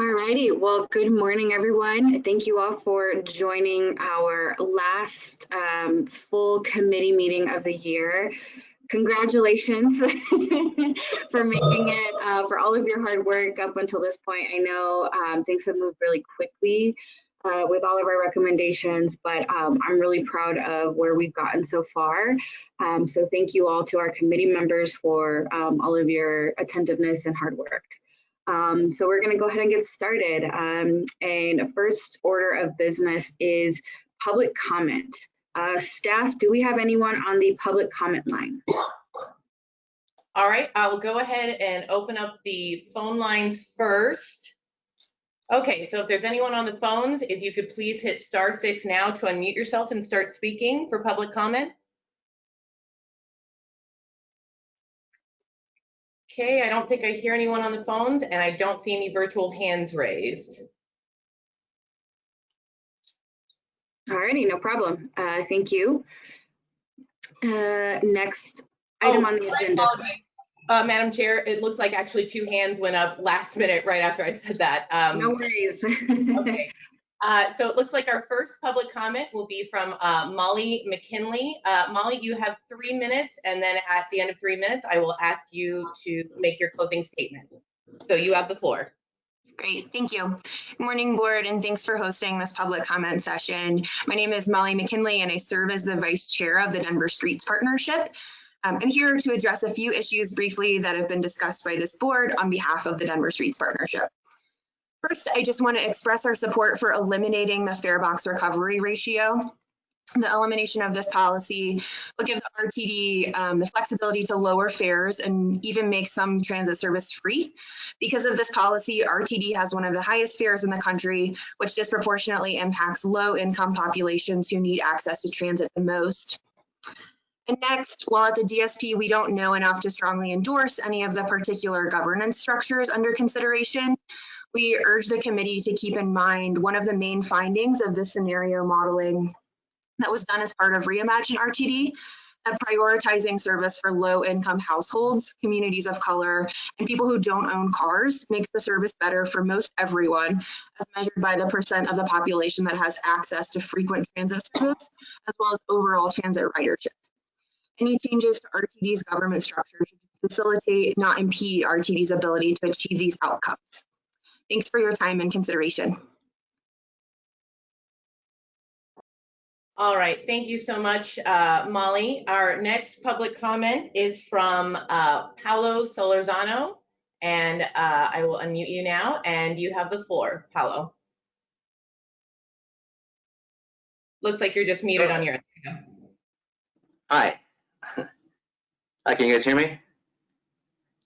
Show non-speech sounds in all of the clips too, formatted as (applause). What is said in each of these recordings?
Alrighty, well, good morning, everyone. Thank you all for joining our last um, full committee meeting of the year. Congratulations (laughs) for making it, uh, for all of your hard work up until this point. I know um, things have moved really quickly uh, with all of our recommendations, but um, I'm really proud of where we've gotten so far. Um, so thank you all to our committee members for um, all of your attentiveness and hard work. Um, so we're going to go ahead and get started. Um, and first order of business is public comment. Uh, staff, do we have anyone on the public comment line? All right, I will go ahead and open up the phone lines first. Okay, so if there's anyone on the phones, if you could please hit star six now to unmute yourself and start speaking for public comment. Okay, I don't think I hear anyone on the phones and I don't see any virtual hands raised. Alrighty, no problem. Uh, thank you. Uh, next item Oh, on the agenda. Apologize. Uh, Madam Chair, it looks like actually two hands went up last minute right after I said that. Um, No worries. (laughs) Okay. Uh, so it looks like our first public comment will be from uh, Molly McKinley. Uh, Molly, you have three minutes, and then at the end of three minutes, I will ask you to make your closing statement. So you have the floor. Great, thank you. Good morning, board, and thanks for hosting this public comment session. My name is Molly McKinley, and I serve as the vice chair of the Denver Streets Partnership. Um, I'm here to address a few issues briefly that have been discussed by this board on behalf of the Denver Streets Partnership. First, I just want to express our support for eliminating the fare box recovery ratio. The elimination of this policy will give the RTD um, the flexibility to lower fares and even make some transit service free. Because of this policy, RTD has one of the highest fares in the country, which disproportionately impacts low income populations who need access to transit the most. And next, while at the DSP, we don't know enough to strongly endorse any of the particular governance structures under consideration, we urge the committee to keep in mind one of the main findings of the scenario modeling that was done as part of Reimagine RTD, that prioritizing service for low income households, communities of color, and people who don't own cars makes the service better for most everyone, as measured by the percent of the population that has access to frequent transit service, as well as overall transit ridership. Any changes to RTD's government structure should facilitate, not impede RTD's ability to achieve these outcomes. Thanks for your time and consideration. All right, thank you so much, uh, Molly. Our next public comment is from uh, Paolo Solorzano, and uh, I will unmute you now, and you have the floor, Paolo. Looks like you're just muted on your. End. Hi. Hi, can you guys hear me?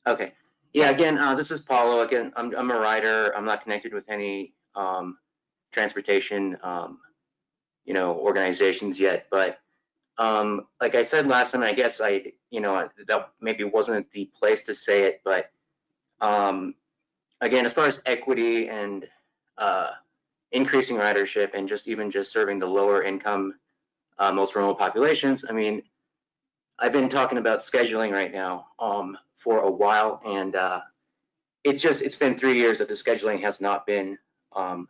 Okay. Yeah, again, uh, this is Paolo. Again, I'm, I'm a rider. I'm not connected with any um, transportation, um, you know, organizations yet. But um, like I said last time, I guess I, you know, that maybe wasn't the place to say it, but um, again, as far as equity and uh, increasing ridership and just even just serving the lower income, uh, most remote populations, I mean, I've been talking about scheduling right now um, for a while, and uh, it's just it's been three years that the scheduling has not been um,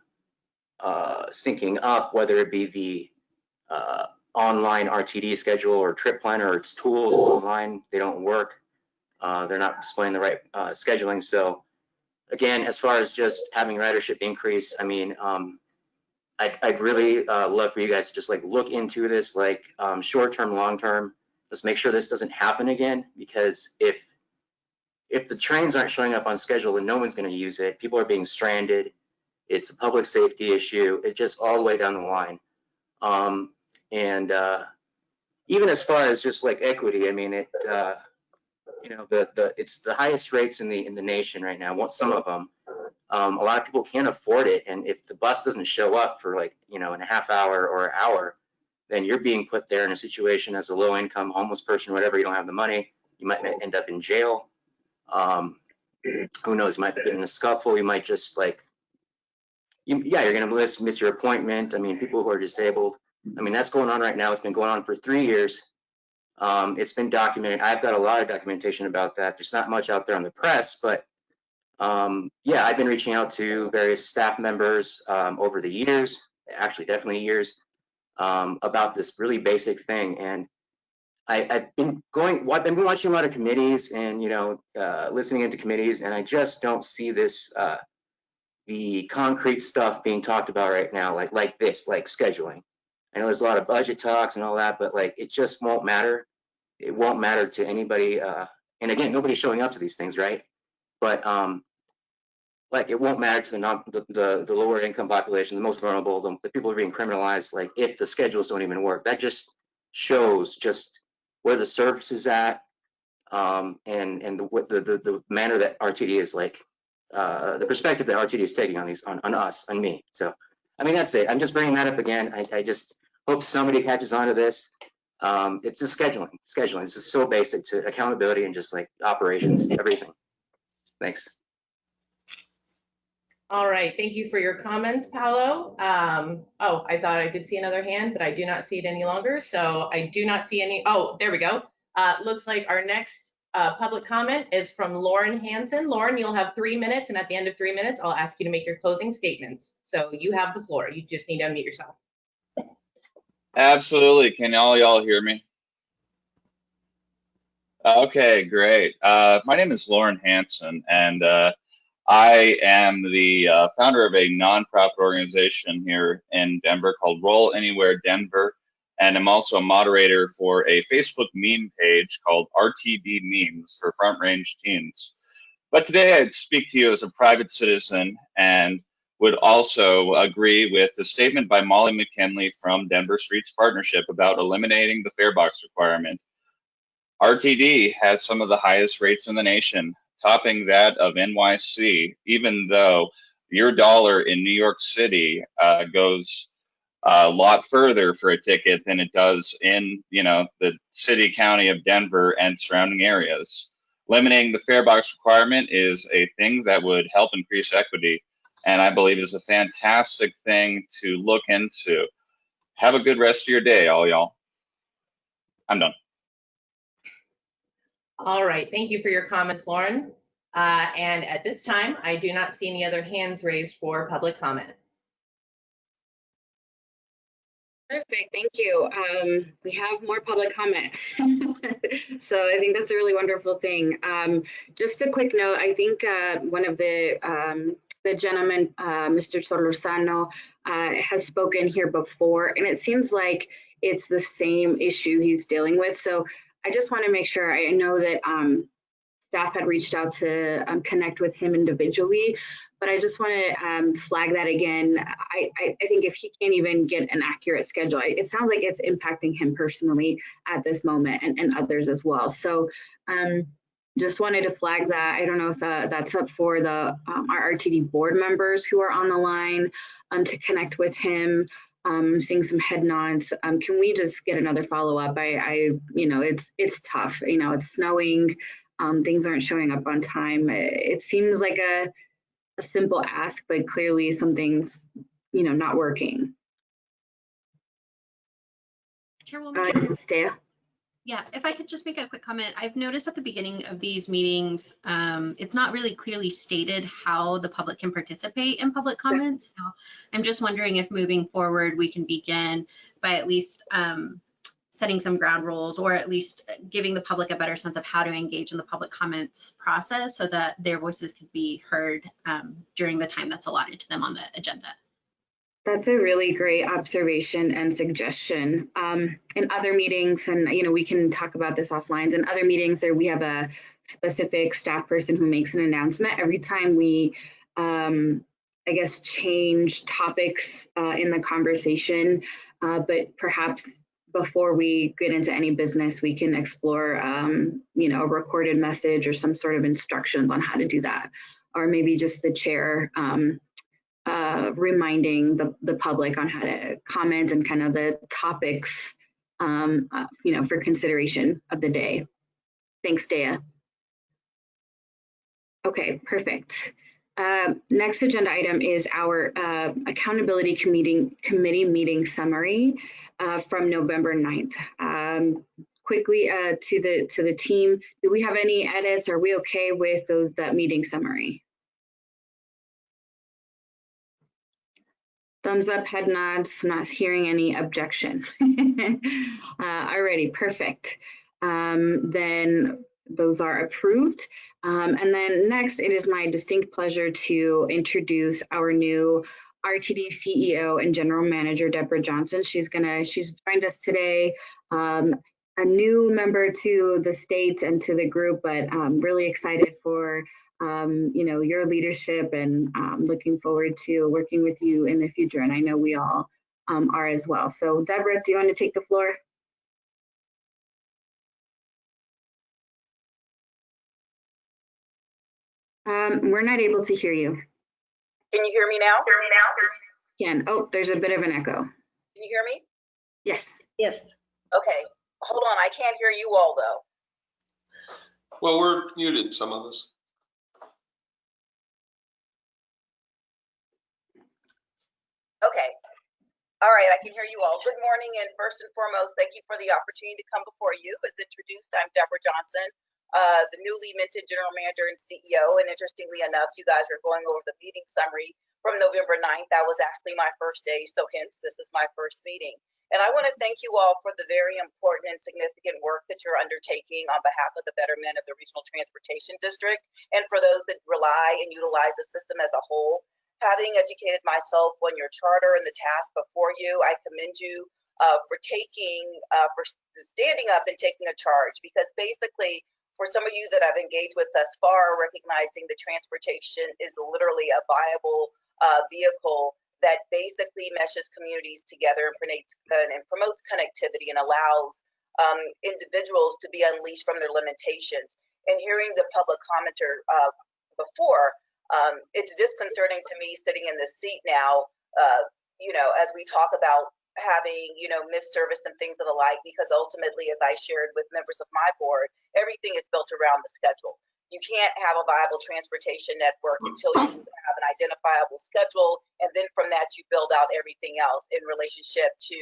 uh, syncing up, whether it be the uh, online RTD schedule or trip planner or its tools online, they don't work. Uh, they're not displaying the right uh, scheduling. So again, as far as just having ridership increase, I mean, um, I'd, I'd really uh, love for you guys to just like look into this, like um, short term, long term. Let's make sure this doesn't happen again because if if the trains aren't showing up on schedule, then no one's going to use it. People are being stranded. It's a public safety issue. It's just all the way down the line. Um, and uh, even as far as just like equity, I mean, it uh, you know the the it's the highest rates in the in the nation right now. What some of them. Um, a lot of people can't afford it, and if the bus doesn't show up for like you know in a half hour or an hour, then you're being put there in a situation as a low income homeless person, whatever, you don't have the money, you might end up in jail. Um, (clears throat) who knows, you might get in a scuffle, you might just like, you, yeah, you're gonna miss, miss your appointment. I mean, people who are disabled, I mean, that's going on right now. It's been going on for three years. Um, it's been documented. I've got a lot of documentation about that. There's not much out there on the press, but Um, yeah, I've been reaching out to various staff members um, over the years, actually definitely years, um, about this really basic thing. And I, I've been going, I've been watching a lot of committees and, you know, uh, listening into committees, and I just don't see this, uh, the concrete stuff being talked about right now, like like this, like scheduling. I know there's a lot of budget talks and all that, but like it just won't matter. It won't matter to anybody. Uh, and again, nobody's showing up to these things, right? But um, like it won't matter to the non the, the, the lower income population, the most vulnerable, the, the people are being criminalized. Like if the schedules don't even work, that just shows just where the service is at, um, and and the, the, the the manner that RTD is like, uh, the perspective that RTD is taking on these on, on us, on me. So, I mean that's it. I'm just bringing that up again. I, I just hope somebody catches on to this. Um, it's just scheduling, scheduling. This is so basic to accountability and just like operations, everything. Thanks. All right, thank you for your comments, Paolo. Um, oh, I thought I did see another hand, but I do not see it any longer. So I do not see any, oh, there we go. Uh, looks like our next uh, public comment is from Lauren Hanson. Lauren, you'll have three minutes, and at the end of three minutes, I'll ask you to make your closing statements. So you have the floor. You just need to unmute yourself. Absolutely. Can all y'all hear me? Okay, great. Uh, my name is Lauren Hanson, and uh, I am the uh, founder of a nonprofit organization here in Denver called Roll Anywhere Denver, and I'm also a moderator for a Facebook meme page called RTD Memes for Front Range Teens. But today I'd speak to you as a private citizen and would also agree with the statement by Molly McKinley from Denver Streets Partnership about eliminating the fare box requirement. RTD has some of the highest rates in the nation, topping that of NYC, even though your dollar in New York City uh, goes a lot further for a ticket than it does in, you know, the city county of Denver and surrounding areas. Limiting the fare box requirement is a thing that would help increase equity, and I believe is a fantastic thing to look into. Have a good rest of your day, all y'all. I'm done. All right, thank you for your comments, Lauren. Uh, and at this time, I do not see any other hands raised for public comment. Perfect, thank you. Um, we have more public comment. (laughs) so I think that's a really wonderful thing. Um, just a quick note, I think uh, one of the um, the gentleman, uh, Mr. Solorzano, uh, has spoken here before, and it seems like it's the same issue he's dealing with. So I just want to make sure I know that um, staff had reached out to um, connect with him individually, but I just want to um, flag that again. I, I, I, think if he can't even get an accurate schedule, it sounds like it's impacting him personally at this moment and, and others as well. So um, just wanted to flag that. I don't know if uh, that's up for the um, our RTD board members who are on the line um, to connect with him. Um, seeing some head nods. Um, can we just get another follow up? I, I, you know, it's it's tough. You know, it's snowing. Um, things aren't showing up on time. It, seems like a, a simple ask, but clearly something's, you know, not working. Chairwoman, Uh, Stea? Yeah, if I could just make a quick comment, I've noticed at the beginning of these meetings, um, it's not really clearly stated how the public can participate in public comments. So I'm just wondering if moving forward, we can begin by at least um, setting some ground rules or at least giving the public a better sense of how to engage in the public comments process so that their voices can be heard um, during the time that's allotted to them on the agenda. That's a really great observation and suggestion. Um, in other meetings, and you know, we can talk about this offline. In other meetings, there we have a specific staff person who makes an announcement every time we, um, I guess, change topics uh, in the conversation. Uh, but perhaps before we get into any business, we can explore, um, you know, a recorded message or some sort of instructions on how to do that, or maybe just the chair. Um, uh, reminding the, the public on how to comment and kind of the topics, um, uh, you know, for consideration of the day. Thanks, Dea. Okay, perfect. Uh, next agenda item is our uh, accountability committee, committee meeting summary uh, from November 9th. Um, quickly uh, to the to the team, do we have any edits? Are we okay with those that meeting summary? Thumbs up, head nods, not hearing any objection. (laughs) uh, alrighty, perfect. Um, then those are approved. Um, and then next, it is my distinct pleasure to introduce our new RTD CEO and General Manager, Deborah Johnson. She's gonna, she's joined us today, um, a new member to the state and to the group, but um, really excited for um, you know, your leadership and um, looking forward to working with you in the future. And I know we all um, are as well. So Deborah, do you want to take the floor? Um, we're not able to hear you. Can you hear me now? Hear me now? Can, oh, there's a bit of an echo. Can you hear me? Yes. Yes. Okay, hold on, I can't hear you all though. Well, we're muted, some of us. Okay. All right, I can hear you all. Good morning, and first and foremost, thank you for the opportunity to come before you. As introduced, I'm Deborah Johnson, uh, the newly minted General Manager and CEO. And interestingly enough, you guys are going over the meeting summary from November 9th. That was actually my first day, so hence this is my first meeting. And I want to thank you all for the very important and significant work that you're undertaking on behalf of the betterment of the Regional Transportation District and for those that rely and utilize the system as a whole having educated myself on your charter and the task before you, I commend you uh, for taking, uh, for standing up and taking a charge because basically for some of you that I've engaged with thus far, recognizing the transportation is literally a viable uh, vehicle that basically meshes communities together and and promotes connectivity and allows um, individuals to be unleashed from their limitations. And hearing the public commenter uh, before, um, it's disconcerting to me sitting in this seat now, uh, you know, as we talk about having, you know, missed service and things of the like, because ultimately, as I shared with members of my board, everything is built around the schedule. You can't have a viable transportation network until you have an identifiable schedule. And then from that, you build out everything else in relationship to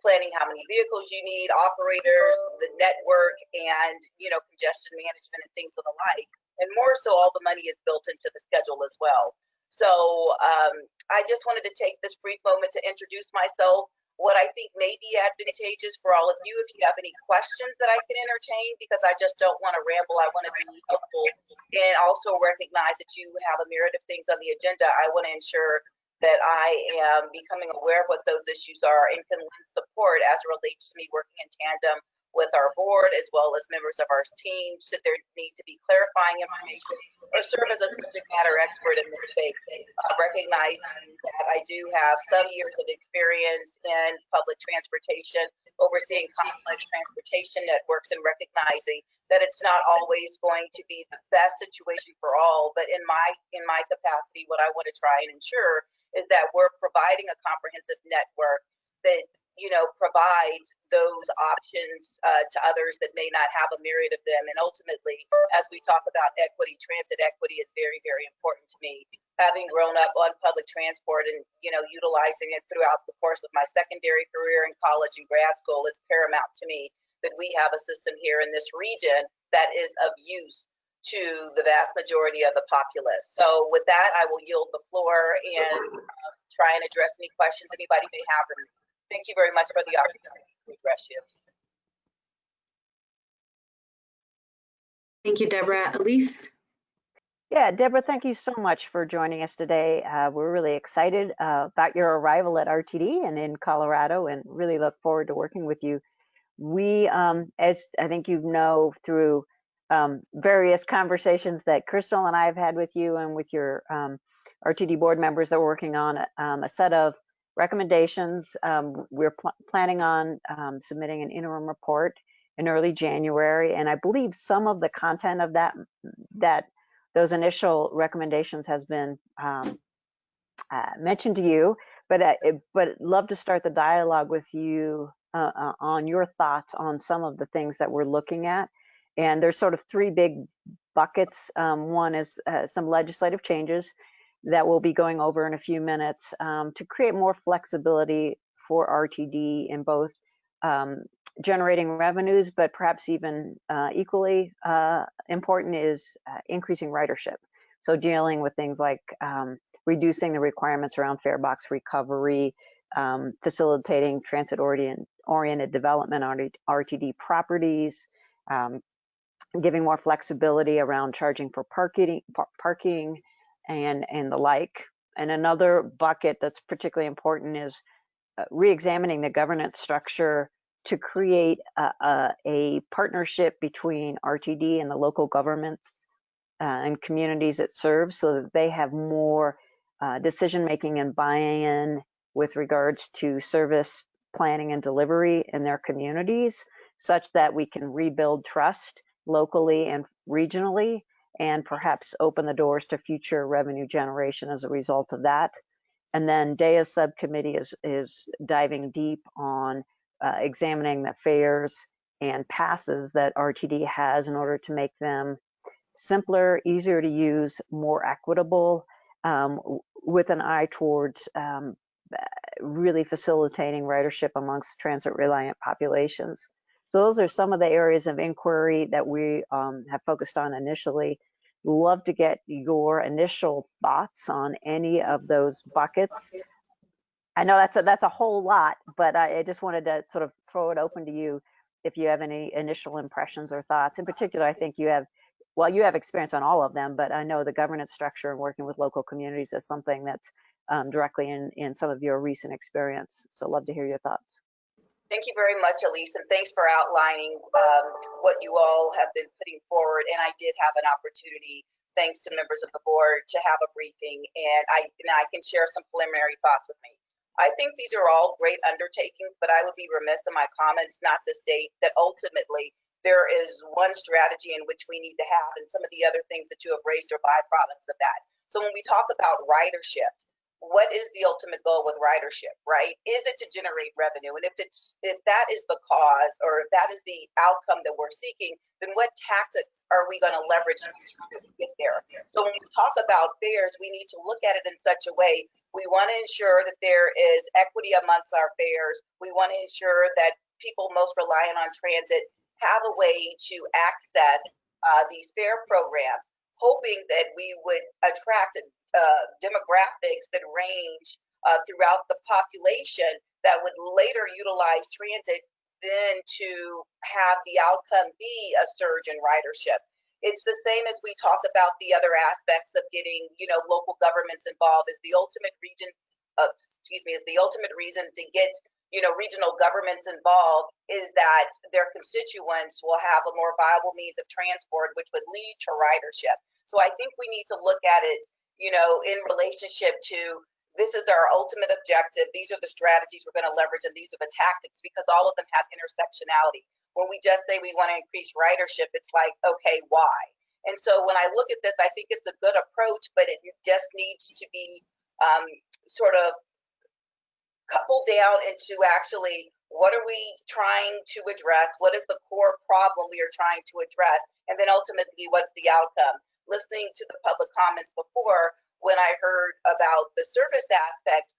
planning how many vehicles you need, operators, the network, and, you know, congestion management and things of the like and more so all the money is built into the schedule as well. So um, I just wanted to take this brief moment to introduce myself, what I think may be advantageous for all of you if you have any questions that I can entertain, because I just don't want to ramble. I want to be helpful and also recognize that you have a myriad of things on the agenda. I want to ensure that I am becoming aware of what those issues are and can lend support as it relates to me working in tandem with our board as well as members of our team should there need to be clarifying information or serve as a subject matter expert in this space, uh, recognizing that I do have some years of experience in public transportation, overseeing complex transportation networks and recognizing that it's not always going to be the best situation for all, but in my in my capacity, what I want to try and ensure is that we're providing a comprehensive network that you know, provide those options uh, to others that may not have a myriad of them. And ultimately, as we talk about equity, transit equity is very, very important to me. Having grown up on public transport and, you know, utilizing it throughout the course of my secondary career in college and grad school, it's paramount to me that we have a system here in this region that is of use to the vast majority of the populace. So with that, I will yield the floor and uh, try and address any questions anybody may have Thank you very much for the opportunity to address you. Thank you, Deborah. Elise? Yeah, Deborah, thank you so much for joining us today. Uh, we're really excited uh, about your arrival at RTD and in Colorado and really look forward to working with you. We, um, as I think you know through um, various conversations that Crystal and I have had with you and with your um, RTD board members that are working on um, a set of recommendations. Um, we're pl planning on um, submitting an interim report in early January, and I believe some of the content of that that those initial recommendations has been um, uh, mentioned to you. But uh, but love to start the dialogue with you uh, uh, on your thoughts on some of the things that we're looking at. And there's sort of three big buckets. Um, one is uh, some legislative changes that we'll be going over in a few minutes um, to create more flexibility for RTD in both um, generating revenues, but perhaps even uh, equally uh, important is uh, increasing ridership. So dealing with things like um, reducing the requirements around fare box recovery, um, facilitating transit oriented development on RTD properties, um, giving more flexibility around charging for parking, par- parking and, and the like. And another bucket that's particularly important is uh, re-examining the governance structure to create a, a, a partnership between RTD and the local governments uh, and communities it serves so that they have more uh, decision making and buy-in with regards to service planning and delivery in their communities such that we can rebuild trust locally and regionally and perhaps open the doors to future revenue generation as a result of that. And then DEA's subcommittee is, is diving deep on uh, examining the fares and passes that RTD has in order to make them simpler, easier to use, more equitable, um, with an eye towards um, really facilitating ridership amongst transit reliant populations. So those are some of the areas of inquiry that we um, have focused on initially. Love to get your initial thoughts on any of those buckets. I know that's a, that's a whole lot, but I, I just wanted to sort of throw it open to you if you have any initial impressions or thoughts. In particular, I think you have, well, you have experience on all of them, but I know the governance structure and working with local communities is something that's um, directly in, in some of your recent experience. So love to hear your thoughts. Thank you very much, Elise, and thanks for outlining um, what you all have been putting forward. And I did have an opportunity, thanks to members of the board, to have a briefing, and I and I can share some preliminary thoughts with me. I think these are all great undertakings, but I would be remiss in my comments not to state that ultimately there is one strategy in which we need to have, and some of the other things that you have raised are byproducts of that. So when we talk about ridership, what is the ultimate goal with ridership, right? Is it to generate revenue? And if it's if that is the cause or if that is the outcome that we're seeking, then what tactics are we going to leverage to get there? So when we talk about fares, we need to look at it in such a way. We want to ensure that there is equity amongst our fares. We want to ensure that people most reliant on transit have a way to access uh, these fare programs hoping that we would attract uh, demographics that range uh, throughout the population that would later utilize transit then to have the outcome be a surge in ridership. It's the same as we talk about the other aspects of getting, you know, local governments involved is the ultimate region, uh, excuse me, is the ultimate reason to get, you know, regional governments involved is that their constituents will have a more viable means of transport, which would lead to ridership. So I think we need to look at it you know, in relationship to this is our ultimate objective. These are the strategies we're going to leverage, and these are the tactics because all of them have intersectionality. When we just say we want to increase ridership, it's like, okay, why? And so when I look at this, I think it's a good approach, but it just needs to be um, sort of coupled down into actually what are we trying to address? What is the core problem we are trying to address? And then ultimately, what's the outcome? listening to the public comments before when I heard about the service aspect,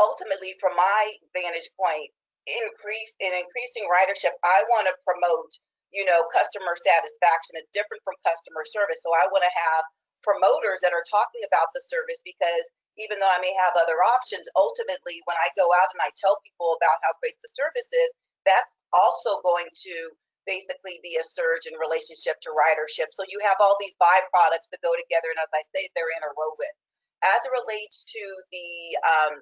ultimately from my vantage point, increase in increasing ridership, I want to promote, you know, customer satisfaction. It's different from customer service. So I want to have promoters that are talking about the service because even though I may have other options, ultimately when I go out and I tell people about how great the service is, that's also going to basically be a surge in relationship to ridership. So you have all these byproducts that go together, and as I say, they're interwoven. As it relates to the um,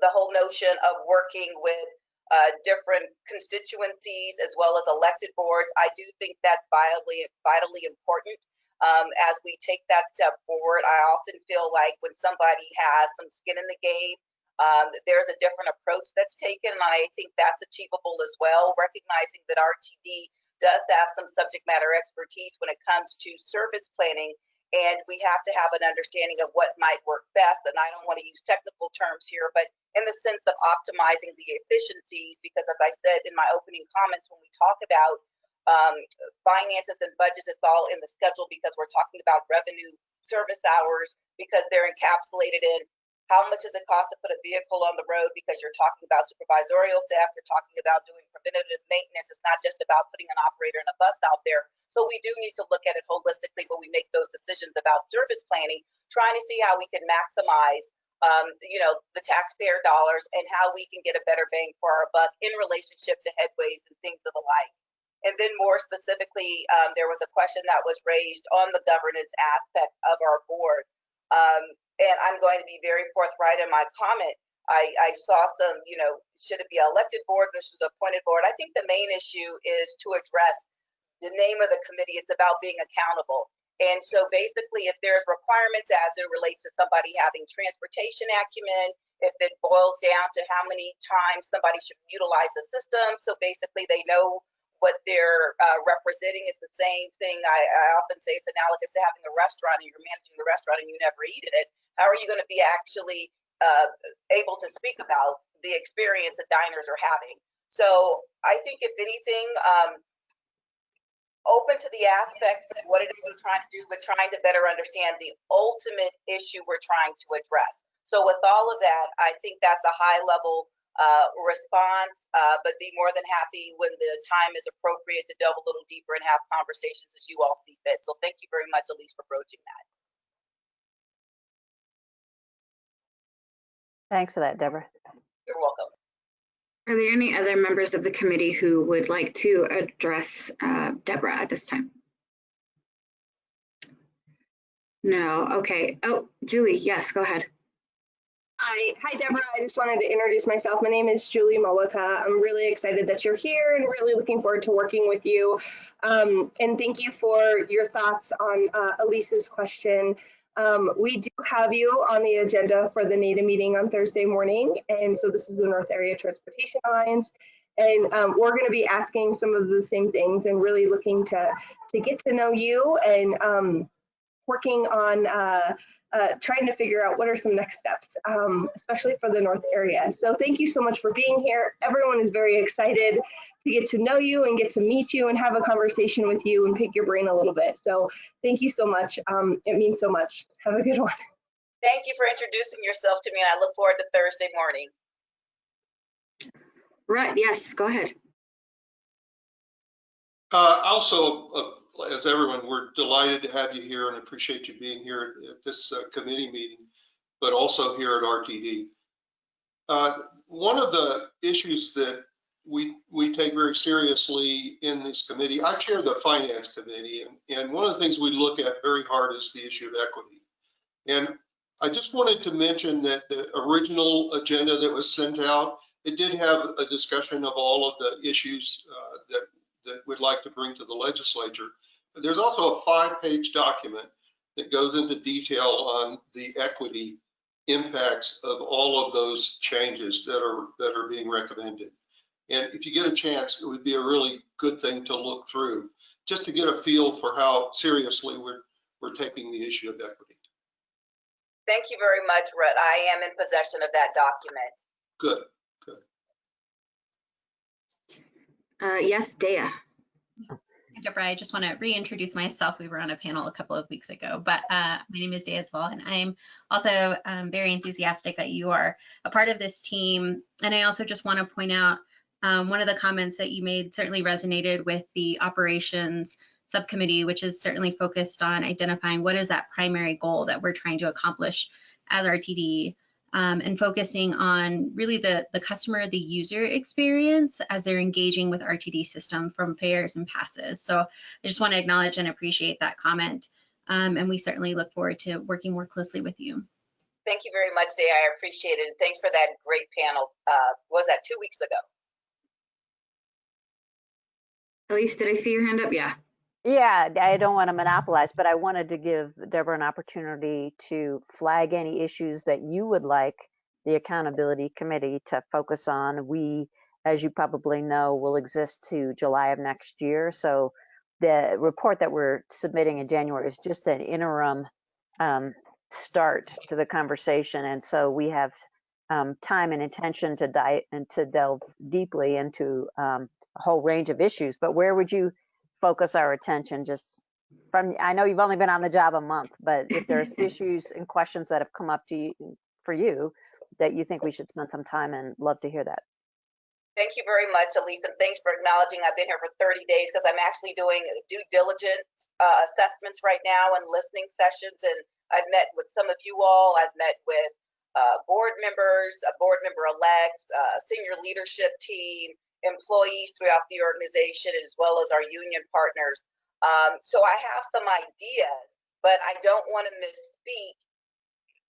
the whole notion of working with uh, different constituencies as well as elected boards, I do think that's vitally vitally important. Um, as we take that step forward, I often feel like when somebody has some skin in the game um, there's a different approach that's taken, and I think that's achievable as well, recognizing that RTD does have some subject matter expertise when it comes to service planning, and we have to have an understanding of what might work best. And I don't want to use technical terms here, but in the sense of optimizing the efficiencies, because as I said in my opening comments, when we talk about um, finances and budgets, it's all in the schedule because we're talking about revenue service hours because they're encapsulated in How much does it cost to put a vehicle on the road? Because you're talking about supervisorial staff, you're talking about doing preventative maintenance. It's not just about putting an operator and a bus out there. So we do need to look at it holistically when we make those decisions about service planning, trying to see how we can maximize um, you know, the taxpayer dollars and how we can get a better bang for our buck in relationship to headways and things of the like. And then more specifically, um, there was a question that was raised on the governance aspect of our board. Um, and I'm going to be very forthright in my comment. I, I saw some, you know, should it be elected board versus appointed board? I think the main issue is to address the name of the committee. It's about being accountable. And so basically, if there's requirements as it relates to somebody having transportation acumen, if it boils down to how many times somebody should utilize the system, so basically they know what they're uh, representing. is the same thing. I, I often say it's analogous to having a restaurant and you're managing the restaurant and you never eat at it. How are you going to be actually uh, able to speak about the experience that diners are having? So I think if anything, um, open to the aspects of what it is we're trying to do, but trying to better understand the ultimate issue we're trying to address. So with all of that, I think that's a high level uh, response, uh, but be more than happy when the time is appropriate to delve a little deeper and have conversations as you all see fit. So thank you very much, Elise, for broaching that. Thanks for that, Deborah. You're welcome. Are there any other members of the committee who would like to address uh, Deborah at this time? No, okay. Oh, Julie, yes, go ahead. Hi, hi Deborah. I just wanted to introduce myself. My name is Julie Mollica. I'm really excited that you're here and really looking forward to working with you. Um, and thank you for your thoughts on uh, Elise's question. Um, we do have you on the agenda for the NATA meeting on Thursday morning. And so this is the North Area Transportation Alliance. And um, we're going to be asking some of the same things and really looking to, to get to know you and um, working on uh, uh, trying to figure out what are some next steps, um, especially for the North area. So thank you so much for being here. Everyone is very excited to get to know you and get to meet you and have a conversation with you and pick your brain a little bit. So thank you so much. Um, it means so much. Have a good one. Thank you for introducing yourself to me and I look forward to Thursday morning. Right, yes, go ahead. Uh, also, uh, as everyone, we're delighted to have you here and appreciate you being here at this uh, committee meeting, but also here at RTD. Uh, one of the issues that we we take very seriously in this committee. I chair the finance committee, and, and one of the things we look at very hard is the issue of equity. And I just wanted to mention that the original agenda that was sent out, it did have a discussion of all of the issues uh, that that we'd like to bring to the legislature. But there's also a five-page document that goes into detail on the equity impacts of all of those changes that are that are being recommended. And if you get a chance, it would be a really good thing to look through, just to get a feel for how seriously we're, we're taking the issue of equity. Thank you very much, Rhett. I am in possession of that document. Good, good. Uh, yes, Dea. Deborah, I just want to reintroduce myself. We were on a panel a couple of weeks ago, but uh, my name is Dea Zvol, and I'm also um, very enthusiastic that you are a part of this team. And I also just want to point out um, one of the comments that you made certainly resonated with the operations subcommittee, which is certainly focused on identifying what is that primary goal that we're trying to accomplish as RTD um, and focusing on really the, the customer, the user experience as they're engaging with RTD system from fares and passes. So I just want to acknowledge and appreciate that comment. Um, and we certainly look forward to working more closely with you. Thank you very much, Dea. I appreciate it. And thanks for that great panel. Uh, was that two weeks ago? Elise, did I see your hand up? Yeah. Yeah, I don't want to monopolize, but I wanted to give Deborah an opportunity to flag any issues that you would like the accountability committee to focus on. We, as you probably know, will exist to July of next year. So the report that we're submitting in January is just an interim um, start to the conversation. And so we have um, time and intention to dive and to delve deeply into um, a whole range of issues, but where would you focus our attention just from, I know you've only been on the job a month, but if there's (laughs) issues and questions that have come up to you for you that you think we should spend some time and love to hear that. Thank you very much, Elise, and thanks for acknowledging I've been here for 30 days because I'm actually doing due diligence uh, assessments right now and listening sessions. And I've met with some of you all. I've met with uh, board members, uh, board member elects, uh, senior leadership team, employees throughout the organization, as well as our union partners. Um, so I have some ideas, but I don't want to misspeak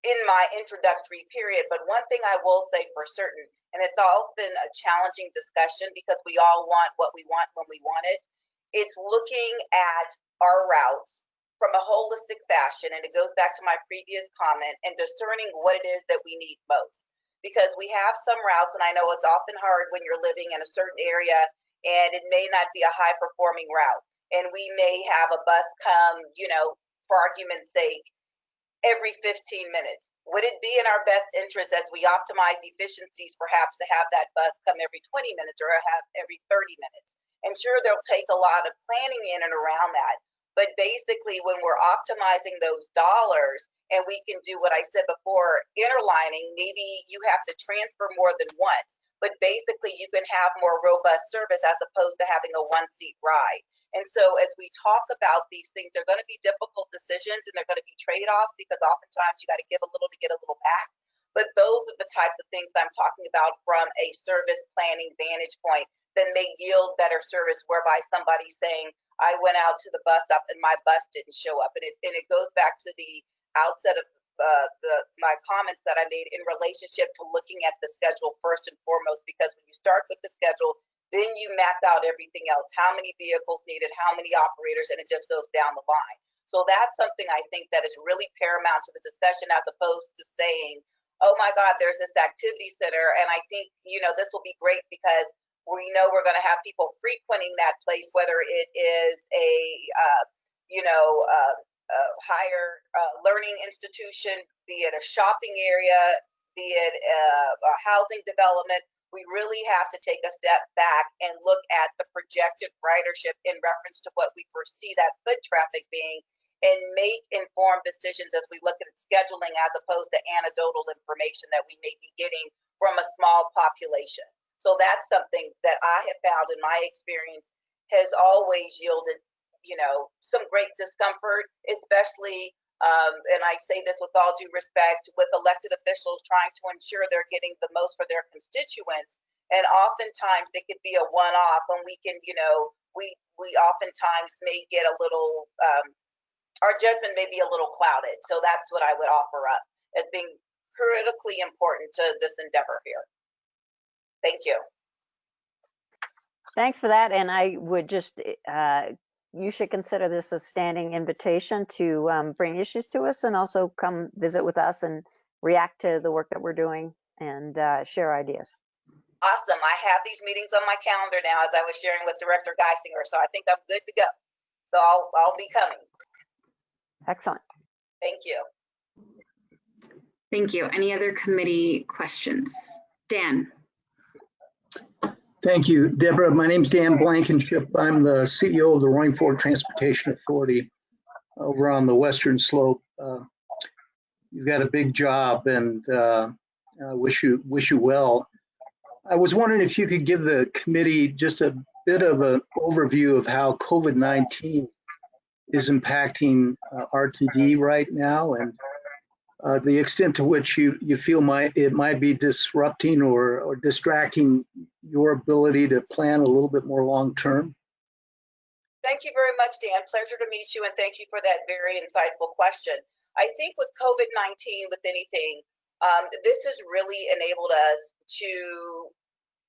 in my introductory period. But one thing I will say for certain, and it's often a challenging discussion because we all want what we want when we want it, it's looking at our routes from a holistic fashion. And it goes back to my previous comment and discerning what it is that we need most. Because we have some routes, and I know it's often hard when you're living in a certain area and it may not be a high performing route. And we may have a bus come, you know, for argument's sake, every 15 minutes. Would it be in our best interest as we optimize efficiencies perhaps to have that bus come every 20 minutes or have every 30 minutes? And sure, they'll take a lot of planning in and around that. But basically, when we're optimizing those dollars, and we can do what I said before, interlining, maybe you have to transfer more than once, but basically you can have more robust service as opposed to having a one seat ride. And so as we talk about these things, they're going to be difficult decisions and they're going to be trade-offs because oftentimes you got to give a little to get a little back. But those are the types of things I'm talking about from a service planning vantage point that may yield better service whereby somebody's saying, I went out to the bus stop and my bus didn't show up. And it, and it goes back to the outset of uh, the my comments that I made in relationship to looking at the schedule first and foremost, because when you start with the schedule, then you map out everything else, how many vehicles needed, how many operators, and it just goes down the line. So that's something I think that is really paramount to the discussion as opposed to saying, oh my God, there's this activity center. And I think, you know, this will be great because we know we're going to have people frequenting that place, whether it is a, uh, you know, uh, a higher uh, learning institution, be it a shopping area, be it a, a housing development. We really have to take a step back and look at the projected ridership in reference to what we foresee that foot traffic being and make informed decisions as we look at scheduling as opposed to anecdotal information that we may be getting from a small population. So that's something that I have found in my experience has always yielded, you know, some great discomfort, especially, um, and I say this with all due respect, with elected officials trying to ensure they're getting the most for their constituents. And oftentimes it could be a one-off, and we can, you know, we we oftentimes may get a little, um, our judgment may be a little clouded. So that's what I would offer up as being critically important to this endeavor here. Thank you. Thanks for that. And I would just, uh, you should consider this a standing invitation to um, bring issues to us and also come visit with us and react to the work that we're doing and uh, share ideas. Awesome. I have these meetings on my calendar now as I was sharing with Director Guissinger, so I think I'm good to go. So I'll, I'll be coming. Excellent. Thank you. Thank you. Any other committee questions? Dan? Thank you, Deborah. My name is Dan Blankenship. I'm the CEO of the Roaring Fork Transportation Authority over on the western slope. Uh, you've got a big job and uh, I wish you wish you well. I was wondering if you could give the committee just a bit of an overview of how COVID-19 is impacting uh, RTD right now and uh, the extent to which you, you feel might, it might be disrupting or, or distracting your ability to plan a little bit more long term? Thank you very much, Dan. Pleasure to meet you, and thank you for that very insightful question. I think with COVID-19, with anything, um, this has really enabled us to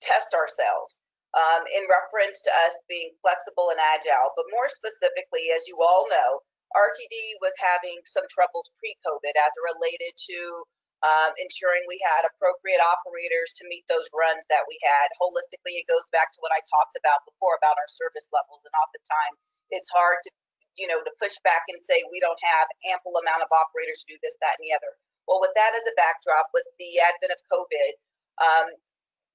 test ourselves um, in reference to us being flexible and agile. But more specifically, as you all know, RTD was having some troubles pre-COVID as it related to um, ensuring we had appropriate operators to meet those runs that we had. Holistically, it goes back to what I talked about before about our service levels. And oftentimes it's hard to, you know, to push back and say we don't have ample amount of operators to do this, that, and the other. Well, with that as a backdrop, with the advent of COVID, um,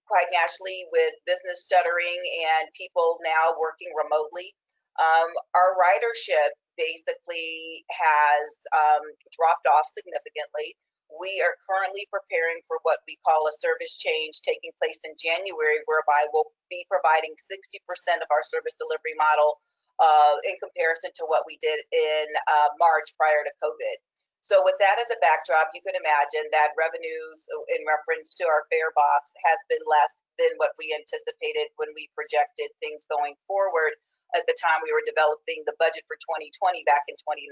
quite naturally with business shuttering and people now working remotely, um, our ridership basically has um, dropped off significantly. we are currently preparing for what we call a service change taking place in January, whereby we'll be providing 60% of our service delivery model uh, in comparison to what we did in uh, March prior to COVID. So with that as a backdrop, you can imagine that revenues in reference to our fare box has been less than what we anticipated when we projected things going forward at the time we were developing the budget for 2020 back in 2019.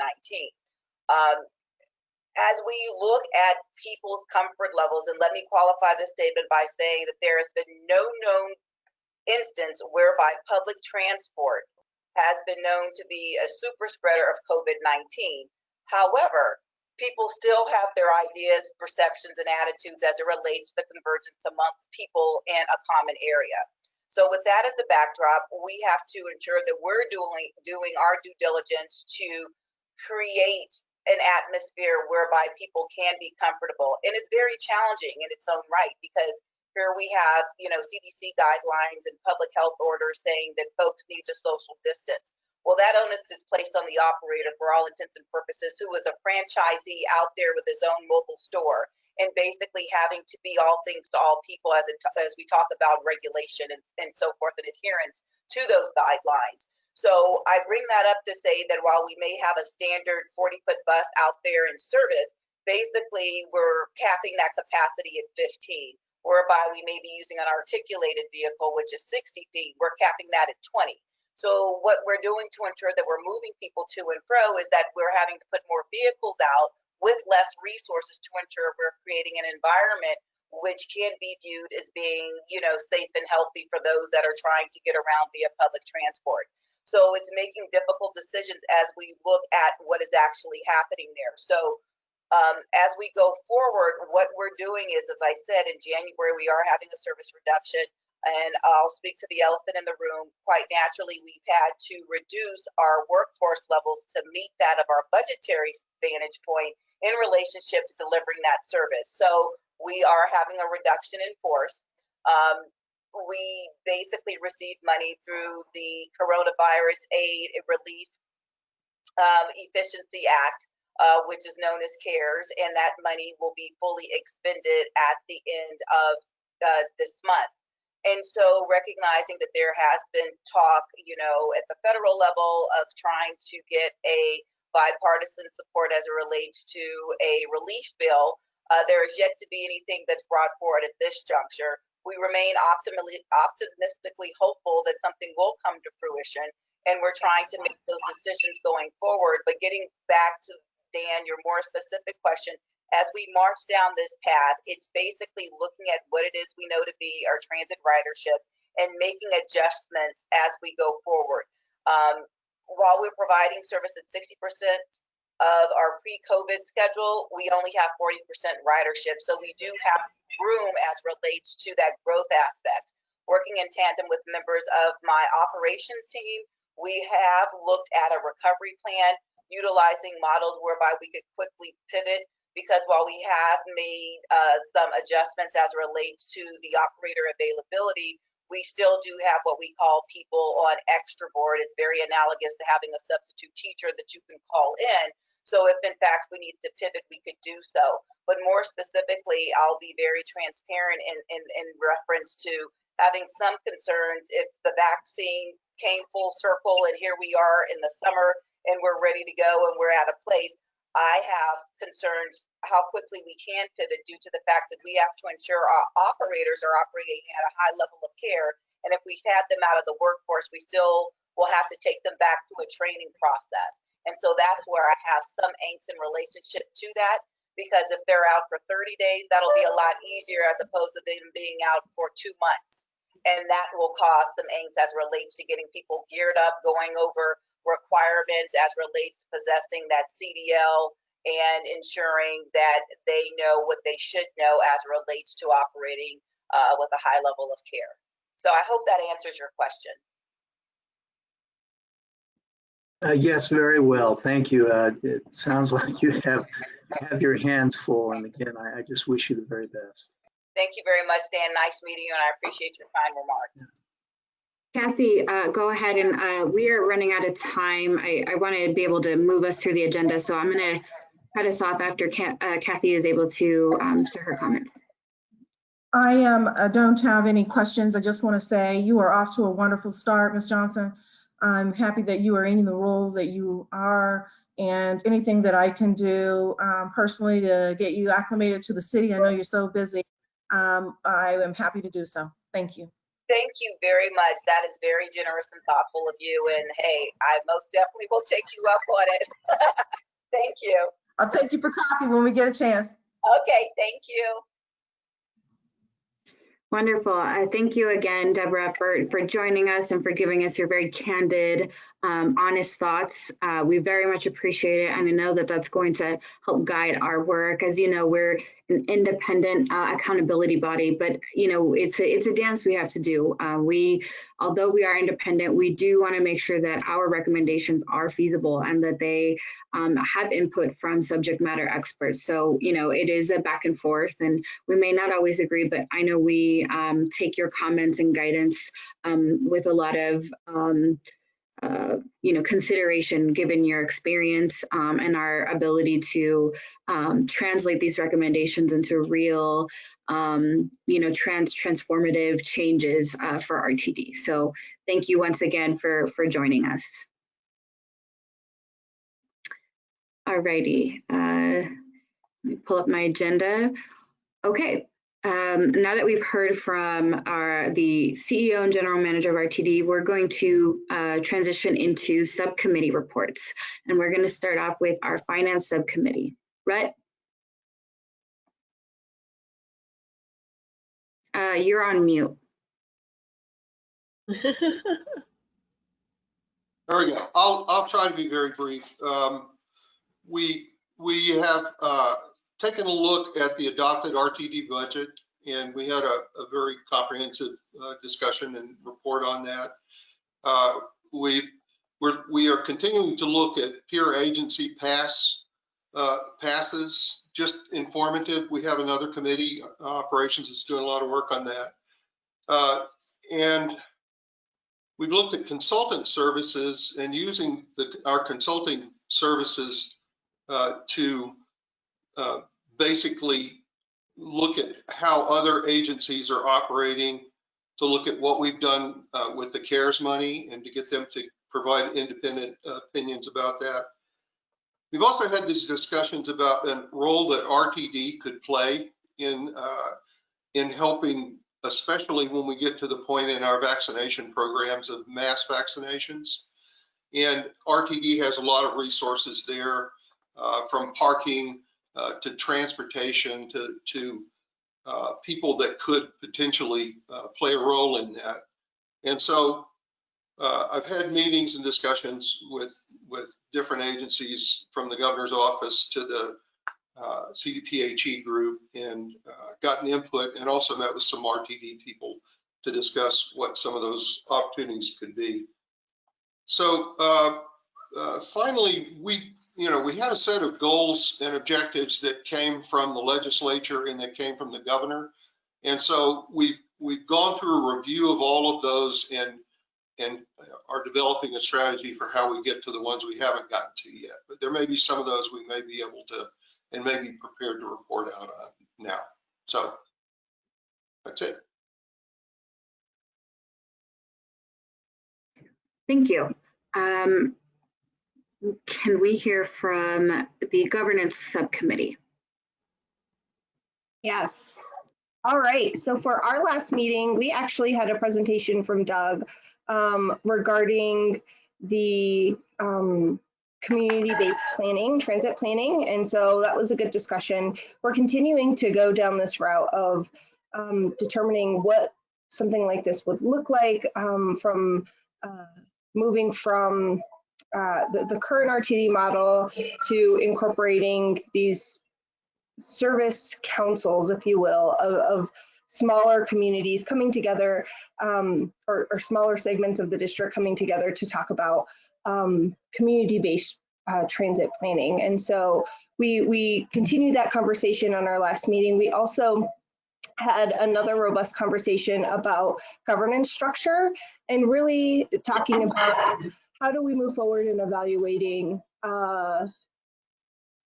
Um, as we look at people's comfort levels, and let me qualify this statement by saying that there has been no known instance whereby public transport has been known to be a super spreader of COVID-19. However, people still have their ideas, perceptions, and attitudes as it relates to the convergence amongst people in a common area. So with that as the backdrop, we have to ensure that we're doing doing our due diligence to create an atmosphere whereby people can be comfortable. And it's very challenging in its own right because here we have, you know, CDC guidelines and public health orders saying that folks need to social distance. Well, that onus is placed on the operator for all intents and purposes, who is a franchisee out there with his own mobile store and basically having to be all things to all people as, it, as we talk about regulation and, and so forth and adherence to those guidelines. So I bring that up to say that while we may have a standard 40 foot bus out there in service, basically we're capping that capacity at 15, whereby we may be using an articulated vehicle, which is 60 feet, we're capping that at 20. So what we're doing to ensure that we're moving people to and fro is that we're having to put more vehicles out with less resources to ensure we're creating an environment which can be viewed as being, you know, safe and healthy for those that are trying to get around via public transport. So it's making difficult decisions as we look at what is actually happening there. So um, as we go forward, what we're doing is, as I said, in January, we are having a service reduction and I'll speak to the elephant in the room. Quite naturally, we've had to reduce our workforce levels to meet that of our budgetary vantage point in relationship to delivering that service. So we are having a reduction in force. Um, we basically received money through the Coronavirus Aid Relief um, Efficiency Act, uh, which is known as CARES, and that money will be fully expended at the end of uh, this month. And so recognizing that there has been talk, you know, at the federal level of trying to get a bipartisan support as it relates to a relief bill, uh, there is yet to be anything that's brought forward at this juncture. We remain optimally, optimistically hopeful that something will come to fruition, and we're trying to make those decisions going forward. But getting back to Dan, your more specific question, as we march down this path, it's basically looking at what it is we know to be our transit ridership and making adjustments as we go forward. Um, while we're providing service at 60% of our pre-COVID schedule, we only have 40% ridership. So we do have room as relates to that growth aspect. Working in tandem with members of my operations team, we have looked at a recovery plan utilizing models whereby we could quickly pivot because while we have made uh, some adjustments as relates to the operator availability, we still do have what we call people on extra board. It's very analogous to having a substitute teacher that you can call in. So if in fact we need to pivot, we could do so. But more specifically, I'll be very transparent in, in, in reference to having some concerns if the vaccine came full circle and here we are in the summer and we're ready to go and we're at a place I have concerns how quickly we can pivot due to the fact that we have to ensure our operators are operating at a high level of care. And if we've had them out of the workforce, we still will have to take them back to a training process. And so that's where I have some angst in relationship to that. Because if they're out for 30 days, that'll be a lot easier as opposed to them being out for two months. And that will cause some angst as relates to getting people geared up, going over requirements as relates to possessing that CDL and ensuring that they know what they should know as relates to operating uh, with a high level of care. So I hope that answers your question. Uh, yes, very well. Thank you. Uh, it sounds (laughs) like you have have your hands full. And again, I, I, just wish you the very best. Thank you very much, Dan. Nice meeting you, and I appreciate your kind remarks. Kathy, uh, go ahead and uh, we are running out of time. I, I want to be able to move us through the agenda, so I'm going to cut us off after Ca- uh, Kathy is able to um, share her comments. I um, I don't have any questions. I just want to say you are off to a wonderful start, Ms. Johnson. I'm happy that you are in the role that you are and anything that I can do um, personally to get you acclimated to the city. I know you're so busy. Um, I am happy to do so. Thank you. Thank you very much. That is very generous and thoughtful of you. And hey, I most definitely will take you up on it. (laughs) Thank you. I'll take you for coffee when we get a chance. Okay, thank you. Wonderful. Uh, thank you again, Deborah, for, for joining us and for giving us your very candid, um, honest thoughts. Uh, we very much appreciate it. And I know that that's going to help guide our work. As you know, we're an independent uh, accountability body, but you know, it's a, it's a dance we have to do. Uh, we, although we are independent, we do want to make sure that our recommendations are feasible and that they um, have input from subject matter experts. So, you know, it is a back and forth and we may not always agree, but I know we um, take your comments and guidance um, with a lot of, um, uh, you know, consideration given your experience um, and our ability to um, translate these recommendations into real, um, you know, trans transformative changes uh, for RTD. So thank you once again for, for joining us. Alrighty, uh, let me pull up my agenda. Okay, um, now that we've heard from our the CEO and General Manager of RTD, we're going to uh, transition into subcommittee reports, and we're going to start off with our Finance Subcommittee. Rhett, uh, you're on mute. (laughs) There we go. I'll, I'll try to be very brief. Um, we, we have, uh, taken a look at the adopted RTD budget and we had a, a very comprehensive, uh, discussion and report on that. Uh, we, we're, we are continuing to look at peer agency pass, uh, passes, just informative. We have another committee, uh, operations that's doing a lot of work on that. Uh, and we've looked at consultant services and using the, our consulting services uh, to uh, basically look at how other agencies are operating, to look at what we've done uh, with the CARES money and to get them to provide independent opinions about that. We've also had these discussions about a role that RTD could play in uh, in helping especially when we get to the point in our vaccination programs of mass vaccinations. And RTD has a lot of resources there, uh, from parking uh, to transportation to, to uh, people that could potentially uh, play a role in that. And so uh, I've had meetings and discussions with, with different agencies from the governor's office to the uh, CDPHE group and gotten input and also met with some RTD people to discuss what some of those opportunities could be. So finally, we, you know, we had a set of goals and objectives that came from the legislature and that came from the governor. And so we've, we've gone through a review of all of those and, and are developing a strategy for how we get to the ones we haven't gotten to yet. But there may be some of those we may be able to and may be prepared to report out on now. So that's it. Thank you. Um, can we hear from the governance subcommittee? Yes. All right. So for our last meeting, we actually had a presentation from Doug um, regarding the um, community-based planning, transit planning. And so that was a good discussion. We're continuing to go down this route of um, determining what something like this would look like um, from uh, moving from uh, the, the current RTD model to incorporating these service councils, if you will, of, of smaller communities coming together um, or, or, smaller segments of the district coming together to talk about um, community-based uh, transit planning. And so we, we continued that conversation on our last meeting. We also had another robust conversation about governance structure and really talking about how do we move forward in evaluating uh,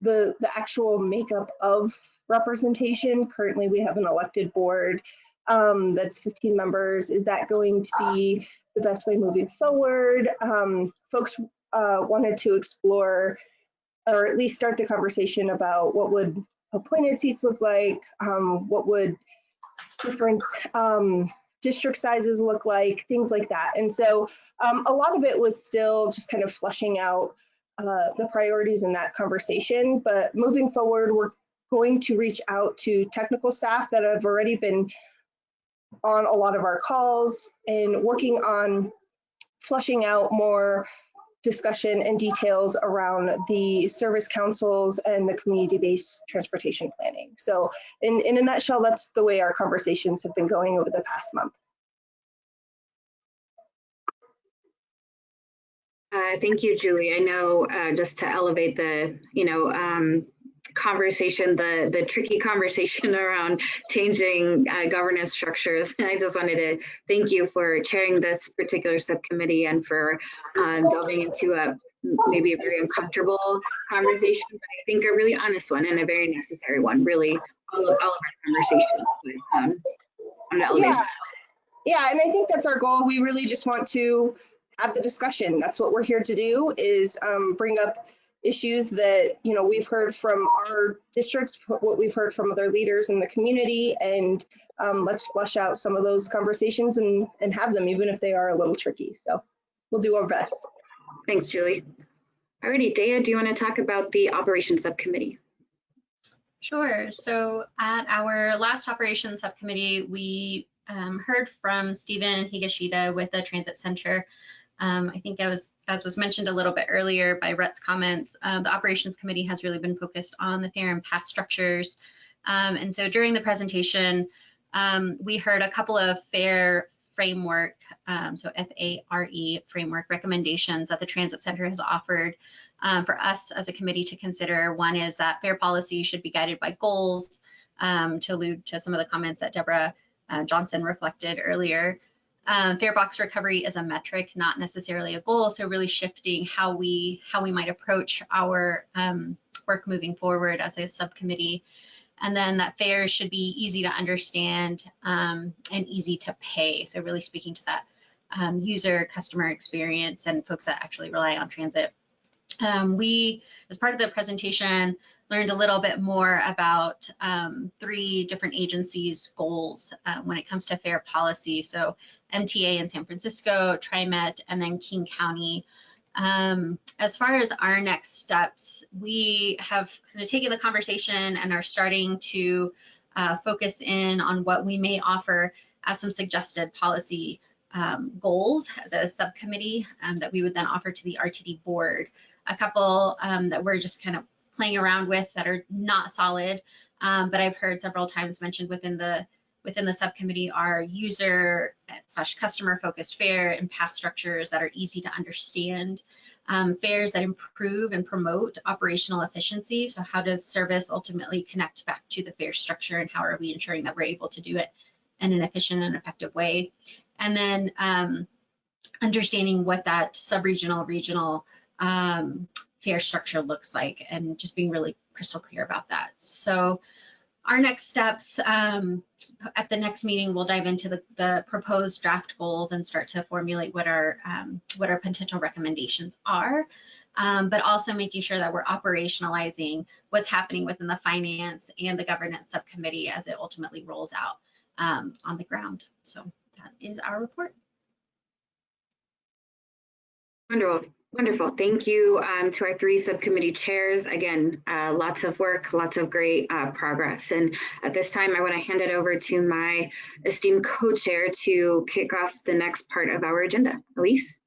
the, the actual makeup of representation. Currently, we have an elected board um, that's 15 members. Is that going to be the best way moving forward? Um, folks uh, wanted to explore or at least start the conversation about what would appointed seats look like, um, what would different um, district sizes look like, things like that. And so um, a lot of it was still just kind of fleshing out uh, the priorities in that conversation. But moving forward, we're going to reach out to technical staff that have already been on a lot of our calls and working on flushing out more discussion and details around the service councils and the community-based transportation planning. So in, in a nutshell, that's the way our conversations have been going over the past month. Uh, thank you, Julie. I know uh, just to elevate the, you know, um, conversation, the the tricky conversation (laughs) around changing uh, governance structures. And I just wanted to thank you for chairing this particular subcommittee and for uh, delving into a maybe a very uncomfortable conversation, but I think a really honest one and a very necessary one. Really, all of all of our conversations. But, um, I'm not yeah. yeah, and I think that's our goal. We really just want to have the discussion. That's what we're here to do is um, bring up issues that you know we've heard from our districts, what we've heard from other leaders in the community, and um, let's flesh out some of those conversations and and have them, even if they are a little tricky. So we'll do our best. Thanks, Julie. Alrighty, Dea, do you want to talk about the operations subcommittee? Sure. So at our last operations subcommittee, we um, heard from Stephen Higashida with the Transit Center um, I think as, as was mentioned a little bit earlier by Rhett's comments, um, the operations committee has really been focused on the fare and pass structures. Um, and so during the presentation, um, we heard a couple of fare framework, um, so F-A-R-E framework recommendations that the Transit Center has offered um, for us as a committee to consider. One is that fare policy should be guided by goals, to allude to some of the comments that Deborah uh, Johnson reflected earlier. Um, fare box recovery is a metric, not necessarily a goal. So really shifting how we how we might approach our um, work moving forward as a subcommittee. And then that fares should be easy to understand um, and easy to pay. So really speaking to that um, user customer experience and folks that actually rely on transit. Um, we, as part of the presentation, learned a little bit more about um, three different agencies' goals uh, when it comes to fare policy. So MTA in San Francisco, TriMet, and then King County. Um, as far as our next steps, we have kind of taken the conversation and are starting to uh, focus in on what we may offer as some suggested policy um, goals as a subcommittee um, that we would then offer to the RTD board. A couple um, that we're just kind of playing around with that are not solid, um, but I've heard several times mentioned within the within the subcommittee are user slash customer focused fare and pass structures that are easy to understand, um, fares that improve and promote operational efficiency. So how does service ultimately connect back to the fare structure and how are we ensuring that we're able to do it in an efficient and effective way? And then um, understanding what that sub-regional, regional um, fare structure looks like and just being really crystal clear about that. So our next steps um, at the next meeting, we'll dive into the, the, proposed draft goals and start to formulate what our um, what our potential recommendations are, um, but also making sure that we're operationalizing what's happening within the finance and the governance subcommittee as it ultimately rolls out um, on the ground. So that is our report. Wonderful. Wonderful. Thank you um, to our three subcommittee chairs. Again, uh, lots of work, lots of great uh, progress. And at this time, I want to hand it over to my esteemed co-chair to kick off the next part of our agenda. Elise?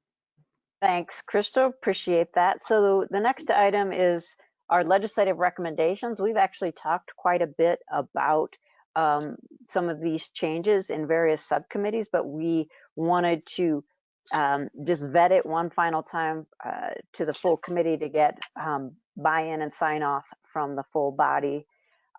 Thanks, Crystal. Appreciate that. So the next item is our legislative recommendations. We've actually talked quite a bit about um, some of these changes in various subcommittees, but we wanted to um, just vet it one final time uh, to the full committee to get um, buy-in and sign off from the full body.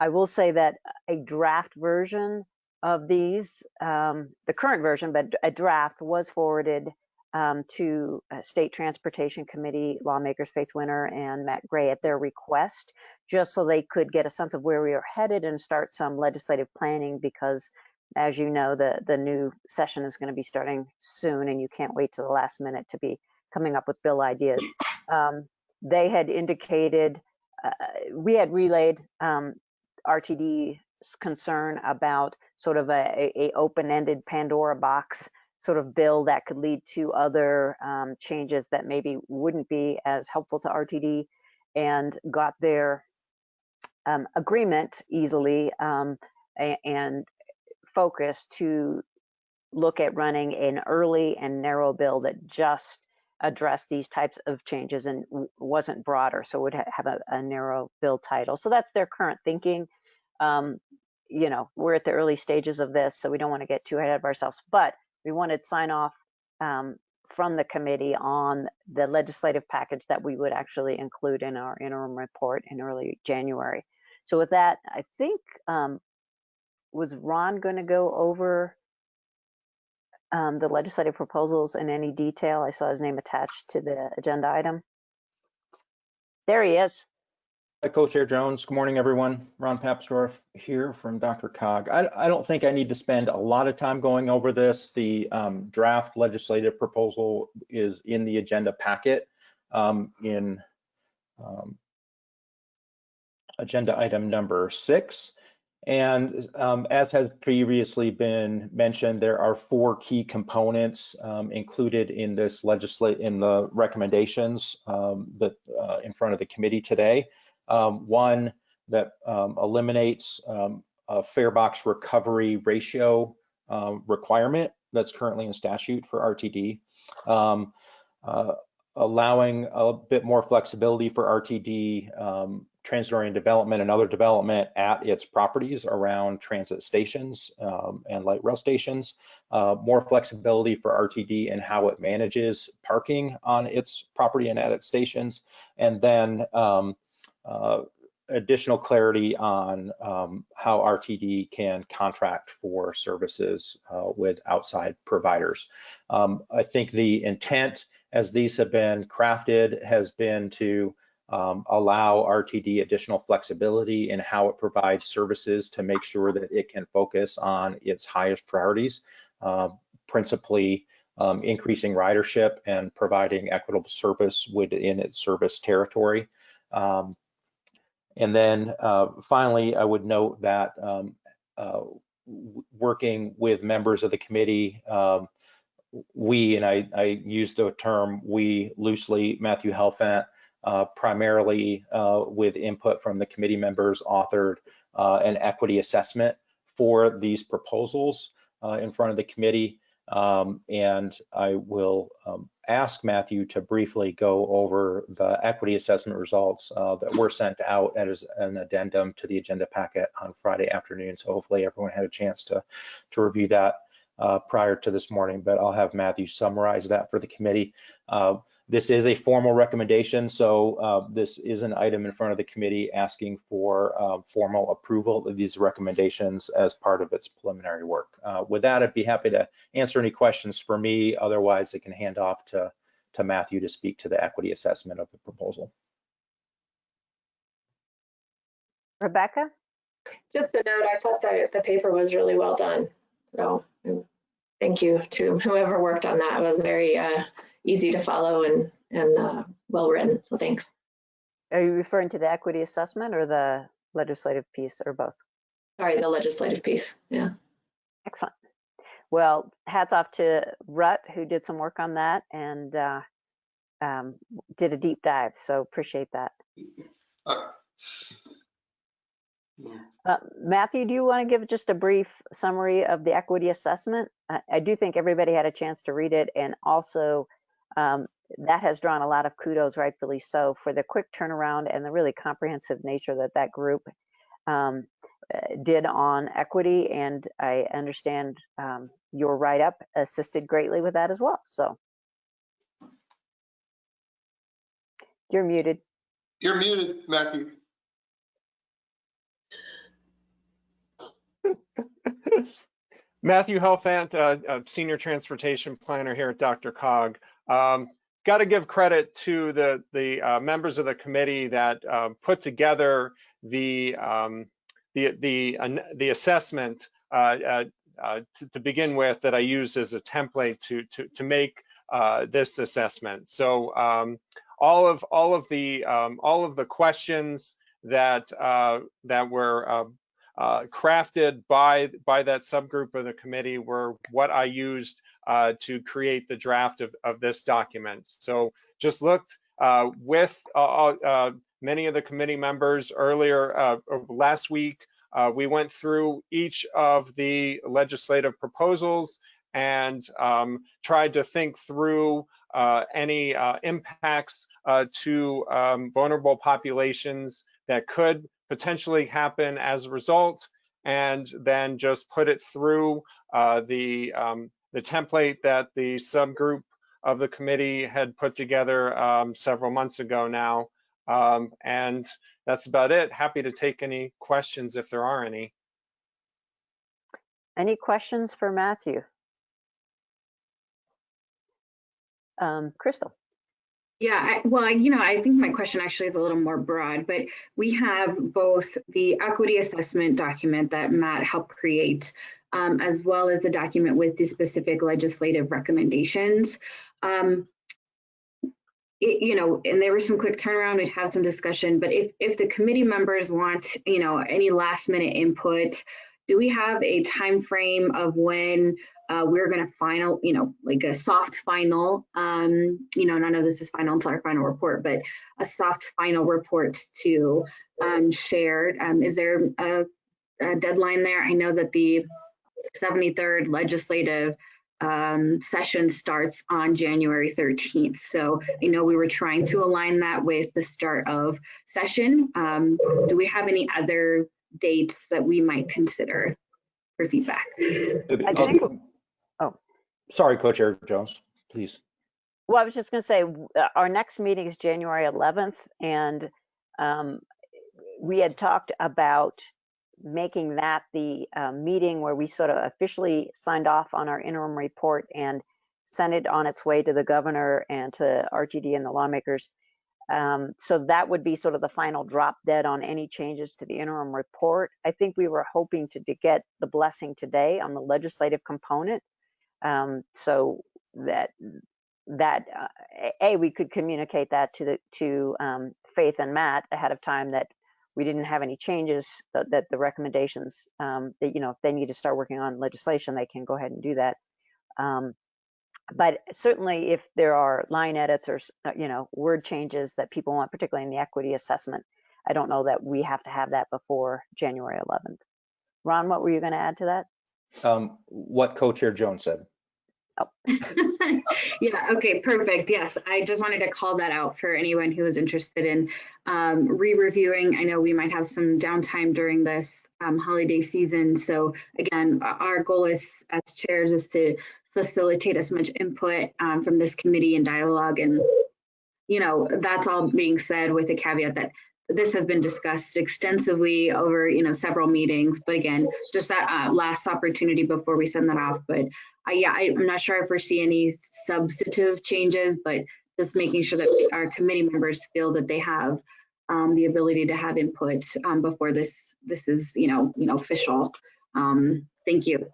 I will say that a draft version of these, um, the current version, but a draft was forwarded um, to uh, State Transportation Committee lawmakers Faith Winter and Matt Gray at their request, just so they could get a sense of where we are headed and start some legislative planning because as you know, the, the new session is going to be starting soon and you can't wait to the last minute to be coming up with bill ideas. (clears throat) Um, they had indicated, uh, we had relayed um, RTD's concern about sort of a, a, open-ended Pandora box sort of bill that could lead to other um, changes that maybe wouldn't be as helpful to RTD and got their um, agreement easily um, and focus to look at running an early and narrow bill that just addressed these types of changes and wasn't broader, so would ha- have a, a narrow bill title. So that's their current thinking. Um, you know, we're at the early stages of this, so we don't want to get too ahead of ourselves, but we wanted sign off um, from the committee on the legislative package that we would actually include in our interim report in early January. So with that, I think um, was Ron going to go over um, the legislative proposals in any detail? I saw his name attached to the agenda item. There he is. Hi, Co-Chair Jones. Good morning, everyone. Ron Papsdorf here from DRCOG. I, I don't think I need to spend a lot of time going over this. The um, draft legislative proposal is in the agenda packet um, in um, agenda item number six. And um, as has previously been mentioned, there are four key components um, included in this legislate in the recommendations um, that uh, in front of the committee today. Um, one that um, eliminates um, a fare box recovery ratio uh, requirement that's currently in statute for RTD. Uh, allowing a bit more flexibility for RTD um, transit-oriented development and other development at its properties around transit stations um, and light rail stations, uh, more flexibility for RTD and how it manages parking on its property and at its stations, and then um, uh, additional clarity on um, how RTD can contract for services uh, with outside providers. Um, I think the intent as these have been crafted has been to um, allow RTD additional flexibility in how it provides services to make sure that it can focus on its highest priorities, uh, principally um, increasing ridership and providing equitable service within its service territory. Um, and then uh, finally, I would note that um, uh, working with members of the committee, um, we, and I, I, use the term we loosely, Matthew Helfant, primarily uh, with input from the committee members, authored uh, an equity assessment for these proposals uh, in front of the committee. Um, and I will um, ask Matthew to briefly go over the equity assessment results uh, that were sent out as an addendum to the agenda packet on Friday afternoon. So hopefully everyone had a chance to, to review that uh, prior to this morning, but I'll have Matthew summarize that for the committee. Uh, this is a formal recommendation, so uh, this is an item in front of the committee asking for uh, formal approval of these recommendations as part of its preliminary work. Uh, with that, I'd be happy to answer any questions for me. Otherwise, I can hand off to, to Matthew to speak to the equity assessment of the proposal. Rebecca? Just a note, I thought that the paper was really well done. So thank you to whoever worked on that. It was very uh, easy to follow and, and uh, well written. So thanks. Are you referring to the equity assessment or the legislative piece or both? Sorry, the legislative piece. Yeah. Excellent. Well, hats off to Rut, who did some work on that and uh, um, did a deep dive. So appreciate that. Uh, Uh, Matthew, do you want to give just a brief summary of the equity assessment? I, I do think everybody had a chance to read it, and also um, that has drawn a lot of kudos, rightfully so, for the quick turnaround and the really comprehensive nature that that group um, uh, did on equity. And I understand um, your write-up assisted greatly with that as well. So you're muted. You're muted, Matthew. (laughs) Matthew Helfant, uh, uh, Senior Transportation Planner here at DRCOG. Um, Got to give credit to the, the uh, members of the committee that uh, put together the, um, the, the, the assessment uh, uh, uh, to, to begin with that I used as a template to, to, to make this assessment. So um, all of, all of the, um, all of the questions that, that were uh, crafted by by that subgroup of the committee were what I used uh, to create the draft of, of this document. So just looked uh, with uh, uh, many of the committee members earlier uh, last week. we went through each of the legislative proposals and um, tried to think through any impacts to um, vulnerable populations that could potentially happen as a result, and then just put it through uh, the, um, the template that the subgroup of the committee had put together um, several months ago now. Um, and that's about it. Happy to take any questions if there are any. Any questions for Matthew? Um, Crystal? Yeah, I, well, you know, I think my question actually is a little more broad, but we have both the equity assessment document that Matt helped create, um, as well as the document with the specific legislative recommendations. Um, it, you know, and there was some quick turnaround, we'd have some discussion, but if, if the committee members want, you know, any last minute input, do we have a time frame of when uh, we're going to final, you know, like a soft final, um, you know, none of this is final until our final report, but a soft final report to um, share. Um, is there a, a, deadline there? I know that the 73rd legislative um, session starts on January 13th. So I know we were trying to align that with the start of session. Um, do we have any other dates that we might consider for feedback? I think Sorry, Co-Chair Jones, please. Well, I was just going to say, uh, our next meeting is January 11th, and um, we had talked about making that the uh, meeting where we sort of officially signed off on our interim report and sent it on its way to the governor and to RTD and the lawmakers. Um, so that would be sort of the final drop dead on any changes to the interim report. I think we were hoping to, to get the blessing today on the legislative component. Um, so that that uh, a we could communicate that to the to um, Faith and Matt ahead of time that we didn't have any changes that, that the recommendations um, that you know if they need to start working on legislation they can go ahead and do that. Um, but certainly if there are line edits or uh, you know word changes that people want, particularly in the equity assessment, I don't know that we have to have that before January 11th. Ron, what were you going to add to that? Um, what Co-Chair Jones said. Oh. (laughs) yeah, okay, perfect. Yes, I just wanted to call that out for anyone who is interested in um, re-reviewing. I know we might have some downtime during this um, holiday season. So again, our goal is as chairs is to facilitate as much input um, from this committee and dialogue. And, you know, that's all being said with the caveat that this has been discussed extensively over you know several meetings but again just that uh, last opportunity before we send that off but uh, yeah I, i'm not sure i foresee any substantive changes but just making sure that our committee members feel that they have um, the ability to have input um, before this this is you know you know official. Um, thank you.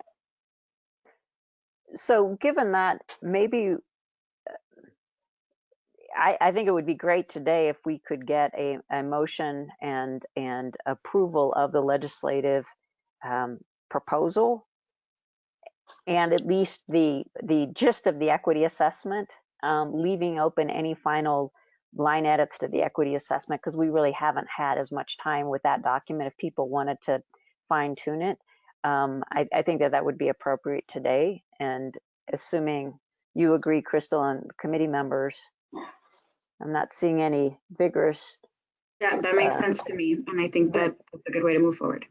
So given that maybe I, I, think it would be great today if we could get a, a motion and and approval of the legislative um, proposal and at least the the gist of the equity assessment, um, leaving open any final line edits to the equity assessment because we really haven't had as much time with that document if people wanted to fine tune it. Um, I, I think that that would be appropriate today and assuming you agree, Crystal, and committee members, I'm not seeing any vigorous. Yeah, that makes uh, sense to me. And I think that that's a good way to move forward.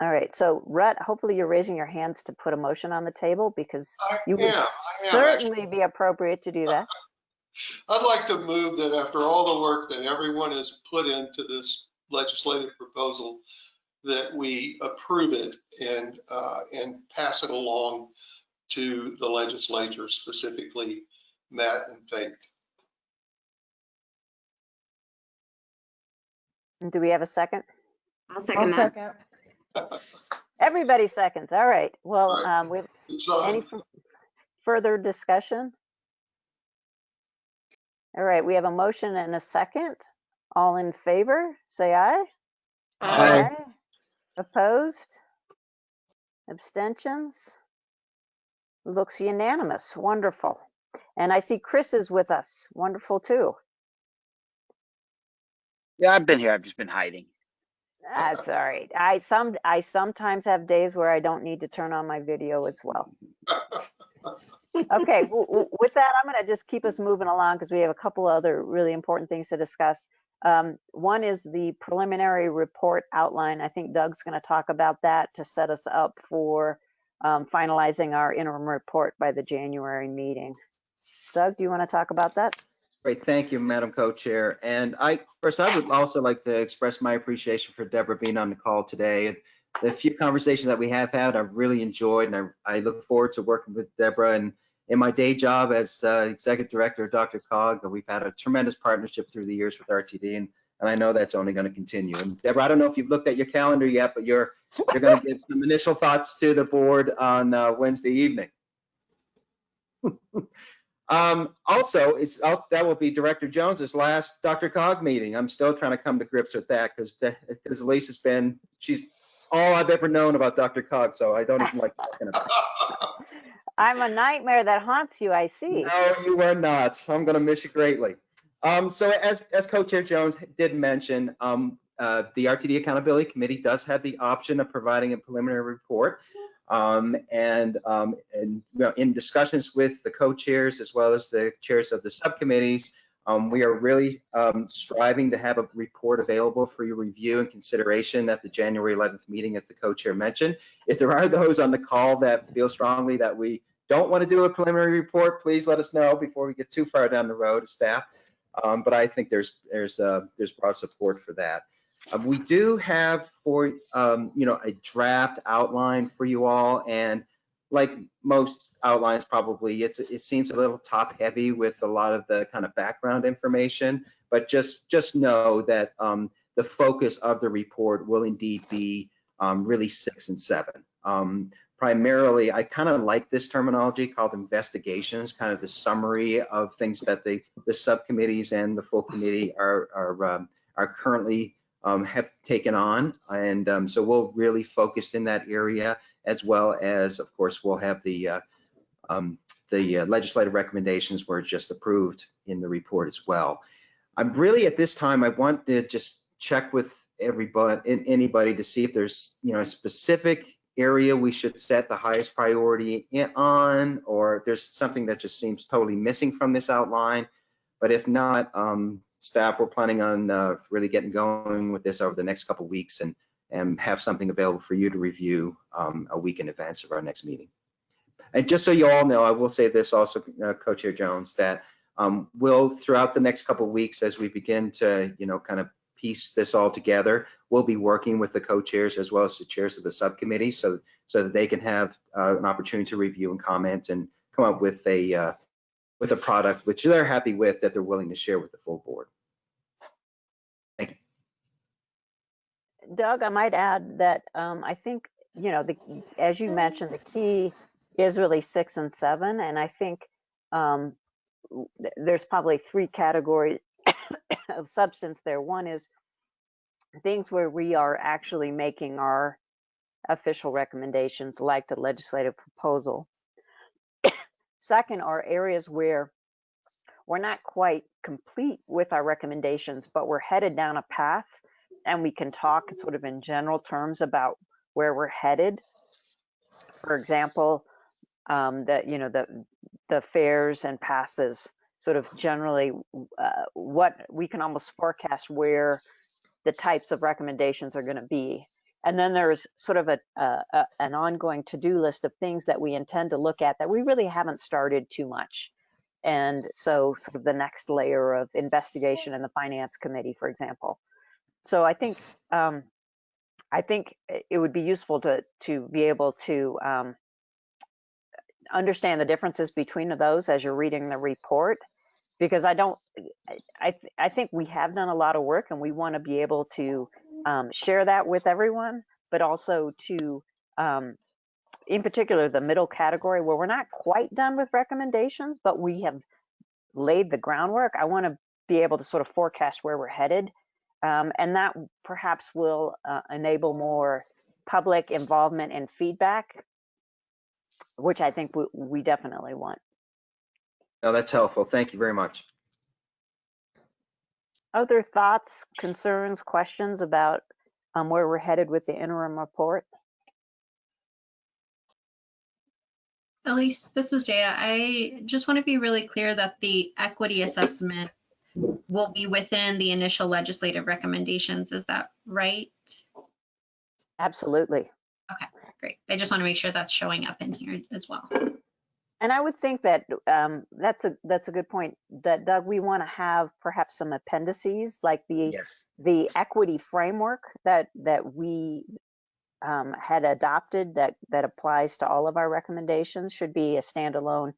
All right, so Rhett, hopefully you're raising your hands to put a motion on the table because you would certainly be appropriate to do that. (laughs) I'd like to move that after all the work that everyone has put into this legislative proposal, that we approve it and, uh, and pass it along to the legislature, specifically Matt and Faith. Do we have a second? I'll I'll second that. second. Everybody seconds. All right. Well, All right. um, we have It's any further discussion? All right, we have a motion and a second. All in favor, say aye. Aye. Opposed? Abstentions? Looks unanimous. Wonderful. And I see Chris is with us. Wonderful too. Yeah, I've been here. I've just been hiding. That's all right. I some I sometimes have days where I don't need to turn on my video as well. Okay, with that, I'm going to just keep us moving along because we have a couple other really important things to discuss. Um, one is the preliminary report outline. I think Doug's going to talk about that to set us up for um, finalizing our interim report by the January meeting. Doug, do you want to talk about that? Great, thank you, Madam Co-Chair. And I, first, I would also like to express my appreciation for Deborah being on the call today. The few conversations that we have had, I've really enjoyed, and I, I look forward to working with Deborah. And in my day job as uh, Executive Director of DRCOG, we've had a tremendous partnership through the years with RTD, and, and I know that's only going to continue. And Deborah, I don't know if you've looked at your calendar yet, but you're, you're going to give some initial thoughts to the board on uh, Wednesday evening. (laughs) Um, also, it's also, that will be Director Jones's last DRCOG meeting. I'm still trying to come to grips with that because because Elise's been she's all I've ever known about DRCOG, so I don't even like talking about. it. (laughs) I'm a nightmare that haunts you, I see. No, you are not. I'm going to miss you greatly. Um, so as as Co-Chair Jones did mention, um, uh, the RTD Accountability Committee does have the option of providing a preliminary report. Um, and, um, and you know, in discussions with the co-chairs as well as the chairs of the subcommittees, um, we are really um, striving to have a report available for your review and consideration at the January 11th meeting, as the co-chair mentioned. If there are those on the call that feel strongly that we don't want to do a preliminary report, please let us know before we get too far down the road staff. Um, but I think there's there's uh, there's broad support for that. Uh, we do have for, um, you know, a draft outline for you all. And like most outlines probably, it's, it seems a little top heavy with a lot of the kind of background information. But just, just know that um, the focus of the report will indeed be um, really six and seven. Um, primarily, I kind of like this terminology called investigations, kind of the summary of things that the, the subcommittees and the full committee are, are, um, are currently um, have taken on. And um, so we'll really focus in that area as well as, of course, we'll have the uh, um, the uh, legislative recommendations were just approved in the report as well. I'm really at this time, I want to just check with everybody, anybody to see if there's, you know, a specific area we should set the highest priority on, or if there's something that just seems totally missing from this outline. But if not, um, staff, we're planning on uh, really getting going with this over the next couple weeks and, and have something available for you to review um, a week in advance of our next meeting. And just so you all know, I will say this also, uh, Co-Chair Jones, that um, we'll throughout the next couple weeks as we begin to, you know, kind of piece this all together, we'll be working with the co-chairs as well as the chairs of the subcommittee so, so that they can have uh, an opportunity to review and comment and come up with a uh, with a product which they're happy with that they're willing to share with the full board. Thank you. Doug, I might add that um, I think, you know, the, as you mentioned, the key is really six and seven. And I think um, th- there's probably three categories (coughs) of substance there. One is things where we are actually making our official recommendations, like the legislative proposal. Second are areas where we're not quite complete with our recommendations, but we're headed down a path and we can talk sort of in general terms about where we're headed. For example, um, that, you know, the, the fares and passes sort of generally uh, what we can almost forecast where the types of recommendations are going to be. And then there's sort of a, a, a an ongoing to-do list of things that we intend to look at that we really haven't started too much. And so sort of the next layer of investigation in the finance committee, for example. So I think um, I think it would be useful to to be able to um, understand the differences between those as you're reading the report, because I don't. I I think we have done a lot of work, and we want to be able to um, share that with everyone, but also to um, in particular the middle category where we're not quite done with recommendations, but we have laid the groundwork. I want to be able to sort of forecast where we're headed. Um, and that perhaps will uh, enable more public involvement and feedback, which I think we, we definitely want. That's helpful. Thank you very much. Other thoughts, concerns, questions about um, where we're headed with the interim report? Elise, this is Jaya. I just want to be really clear that the equity assessment will be within the initial legislative recommendations. Is that right? Absolutely. Okay, great. I just want to make sure that's showing up in here as well. And I would think that um, that's a that's a good point. That Doug, we want to have perhaps some appendices like the Yes. the equity framework that that we um, had adopted that that applies to all of our recommendations should be a standalone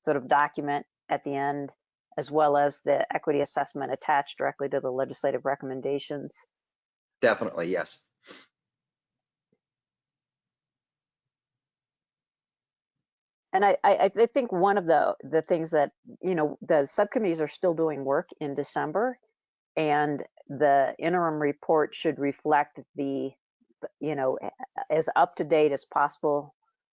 sort of document at the end, as well as the equity assessment attached directly to the legislative recommendations. Definitely, yes. And I, I, I think one of the the things that you know the subcommittees are still doing work in December, and the interim report should reflect the you know as up to date as possible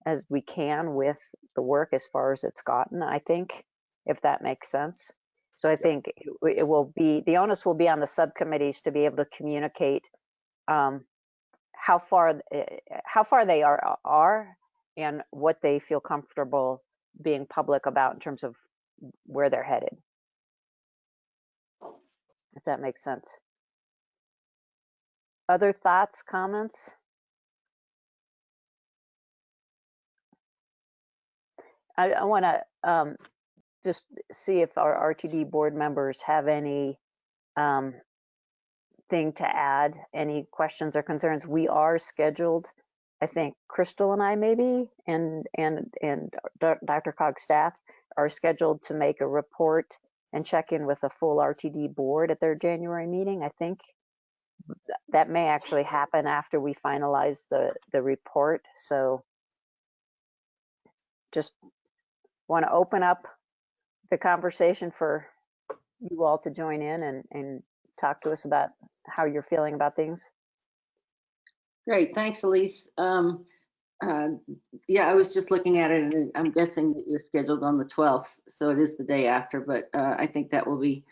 as we can with the work as far as it's gotten. I think if that makes sense. So I think it, it will be the onus will be on the subcommittees to be able to communicate um, how far eh, how far they are are and what they feel comfortable being public about in terms of where they're headed. If that makes sense. Other thoughts, comments? I, I want to um, just see if our RTD board members have any um, thing to add, any questions or concerns. We are scheduled I think Crystal and I maybe and and and DRCOG staff are scheduled to make a report and check in with a full RTD board at their January meeting. I think that may actually happen after we finalize the the report. So just want to open up the conversation for you all to join in and and talk to us about how you're feeling about things. Great, thanks, Elise. Um, uh, yeah, I was just looking at it and I'm guessing that you're scheduled on the 12th, so it is the day after, but uh, I think that will be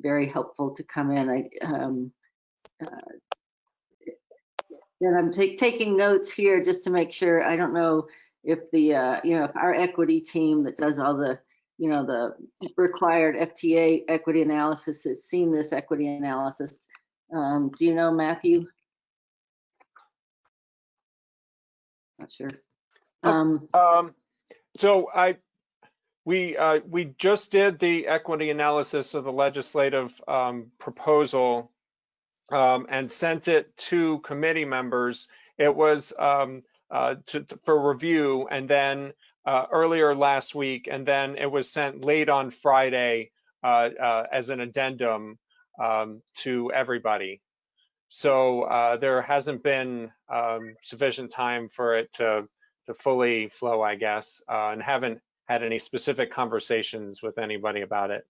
very helpful to come in. I, um, uh, and I'm taking notes here just to make sure, I don't know if the, uh, you know, if our equity team that does all the, you know, the required FTA equity analysis has seen this equity analysis. Um, do you know, Matthew? Not sure. Um, Um, so I, we, uh, we just did the equity analysis of the legislative, um, proposal, um, and sent it to committee members. It was, um, uh, to, to- for review and then, uh, earlier last week, and then it was sent late on Friday, uh, uh, as an addendum, um, to everybody. So uh, there hasn't been um, sufficient time for it to to fully flow, I guess, uh, and haven't had any specific conversations with anybody about it.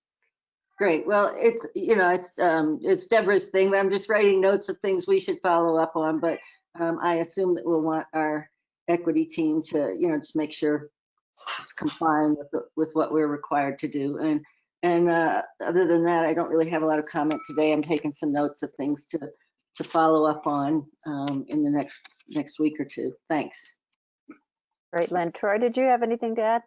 Great. Well, it's, you know, it's, um, it's Deborah's thing, but I'm just writing notes of things we should follow up on. But um, I assume that we'll want our equity team to, you know, just make sure it's complying with, the, with what we're required to do. And, and uh, other than that, I don't really have a lot of comment today. I'm taking some notes of things to to follow up on um, in the next next week or two. Thanks. Great, Lynn. Troy, did you have anything to add?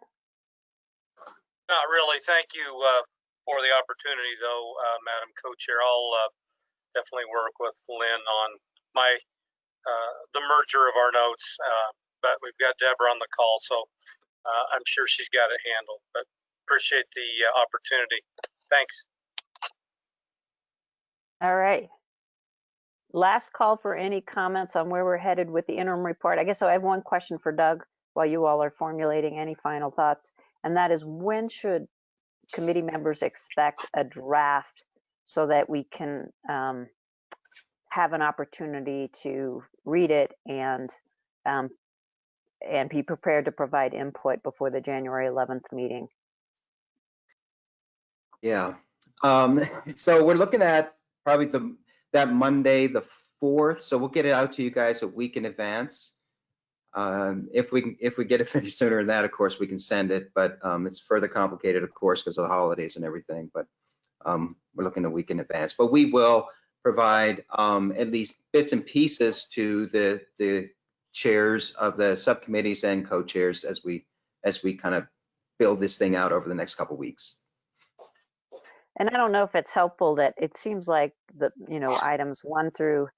Not really. Thank you uh, for the opportunity, though, uh, Madam Co-Chair. I'll uh, definitely work with Lynn on my uh, the merger of our notes. Uh, but we've got Deborah on the call, so uh, I'm sure she's got it handled. But appreciate the opportunity. Thanks. All right. Last call for any comments on where we're headed with the interim report. I guess I have one question for Doug while you all are formulating any final thoughts. And that is when should committee members expect a draft so that we can um, have an opportunity to read it and um, and be prepared to provide input before the January 11th meeting. Yeah. Um, so we're looking at probably the, that Monday, the fourth. So we'll get it out to you guys a week in advance. Um, if we if we get it (laughs) finished sooner than that, of course, we can send it, but um, it's further complicated, of course, because of the holidays and everything. But um, we're looking a week in advance. But we will provide um, at least bits and pieces to the the chairs of the subcommittees and co-chairs as we as we kind of build this thing out over the next couple weeks. And I don't know if it's helpful that it seems like the, you know, items one through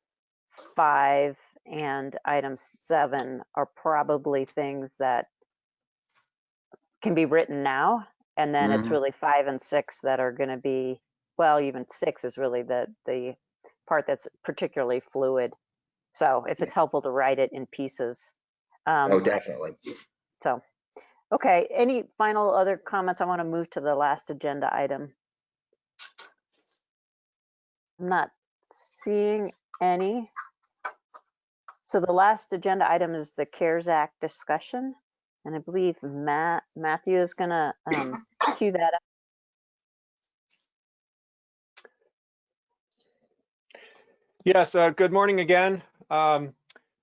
five and item seven are probably things that can be written now. And then it's Mhm. really five and six that are going to be, well, even six is really the, the part that's particularly fluid. So if it's helpful to write it in pieces. Um, Oh, definitely. So, okay, any final other comments? I want to move to the last agenda item. I'm not seeing any. So the last agenda item is the CARES Act discussion. And I believe Matt, Matthew is gonna um, cue that up. Yes, uh, good morning again. Um,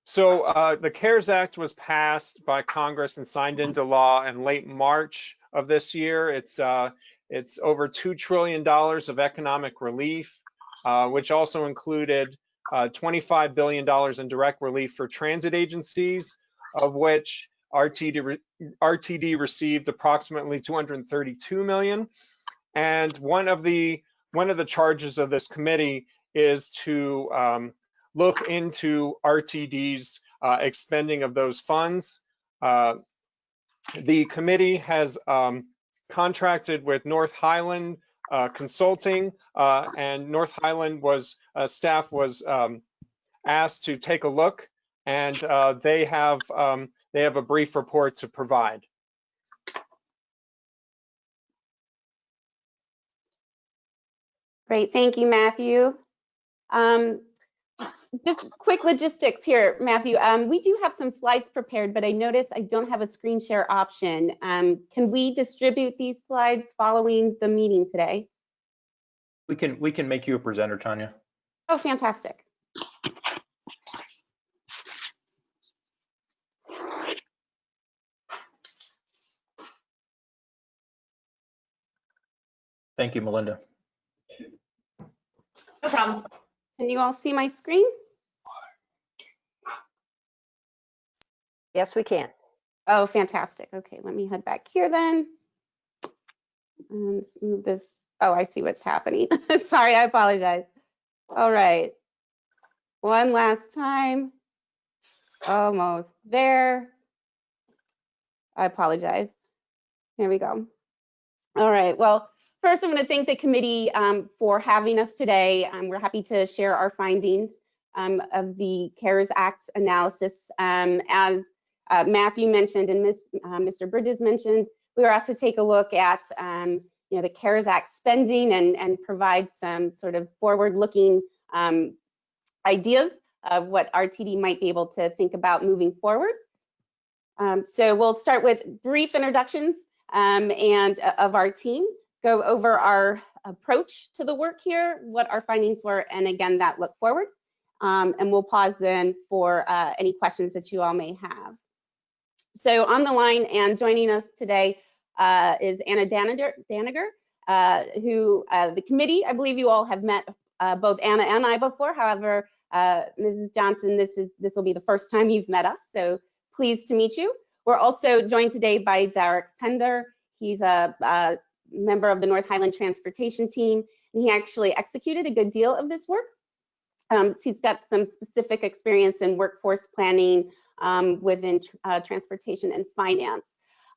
so uh, the CARES Act was passed by Congress and signed into law in late March of this year. It's uh, it's over two trillion dollars of economic relief, uh, which also included uh, 25 billion dollars in direct relief for transit agencies, of which RTD re- RTD received approximately 232 million. And one of the one of the charges of this committee is to um, look into RTD's uh, expending of those funds. Uh, the committee has um, contracted with North Highland uh, Consulting, uh, and North Highland was uh, staff was um, asked to take a look, and they have um, they have a brief report to provide. Great, thank you, Matthew. Um, just quick logistics here, Matthew. Um, we do have some slides prepared, but I notice I don't have a screen share option. Um, can we distribute these slides following the meeting today? We can, we can make you a presenter, Tanya. Oh, fantastic. Thank you, Melinda. No problem. Can you all see my screen? Yes, we can. Oh, fantastic. Okay, let me head back here then. And move this. Oh, I see what's happening. (laughs) Sorry, I apologize. All right. One last time. Almost there. I apologize. Here we go. All right. Well, first, I'm going to thank the committee um, for having us today. Um, we're happy to share our findings um, of the CARES Act analysis. Um, as uh, Matthew mentioned and Ms., uh, Mr. Bridges mentioned, we were asked to take a look at um, you know, the CARES Act spending and, and provide some sort of forward-looking um, ideas of what RTD might be able to think about moving forward. Um, so we'll start with brief introductions um, and uh, of our team, go over our approach to the work here, what our findings were, and again, that look forward. Um, and we'll pause then for uh, any questions that you all may have. So on the line and joining us today uh, is Anna Daniger, Daniger uh, who uh, the committee, I believe you all have met uh, both Anna and I before. However, uh, Mrs. Johnson, this is this will be the first time you've met us, so pleased to meet you. We're also joined today by Derek Pender. He's a, a member of the North Highland Transportation Team, and he actually executed a good deal of this work. Um, so he's got some specific experience in workforce planning um, within uh, transportation and finance.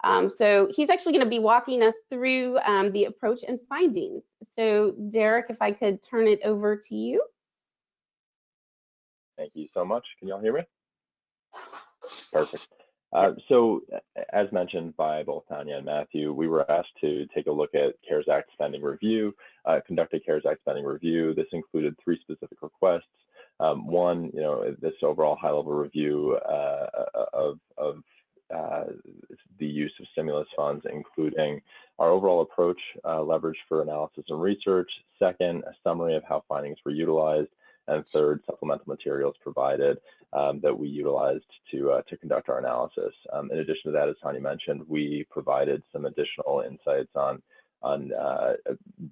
Um, so he's actually going to be walking us through um, the approach and findings. So Derek, if I could turn it over to you. Thank you so much. Can y'all hear me? (laughs) Perfect. Uh, so as mentioned by both Tanya and Matthew, we were asked to take a look at CARES Act spending review, uh, conduct a CARES Act spending review. This included three specific requests. Um, one, you know, this overall high level review uh, of, of uh, the use of stimulus funds, including our overall approach uh, leverage for analysis and research. Second, a summary of how findings were utilized. And third, supplemental materials provided um, that we utilized to, uh, to conduct our analysis. Um, in addition to that, as Tanya mentioned, we provided some additional insights on, on uh,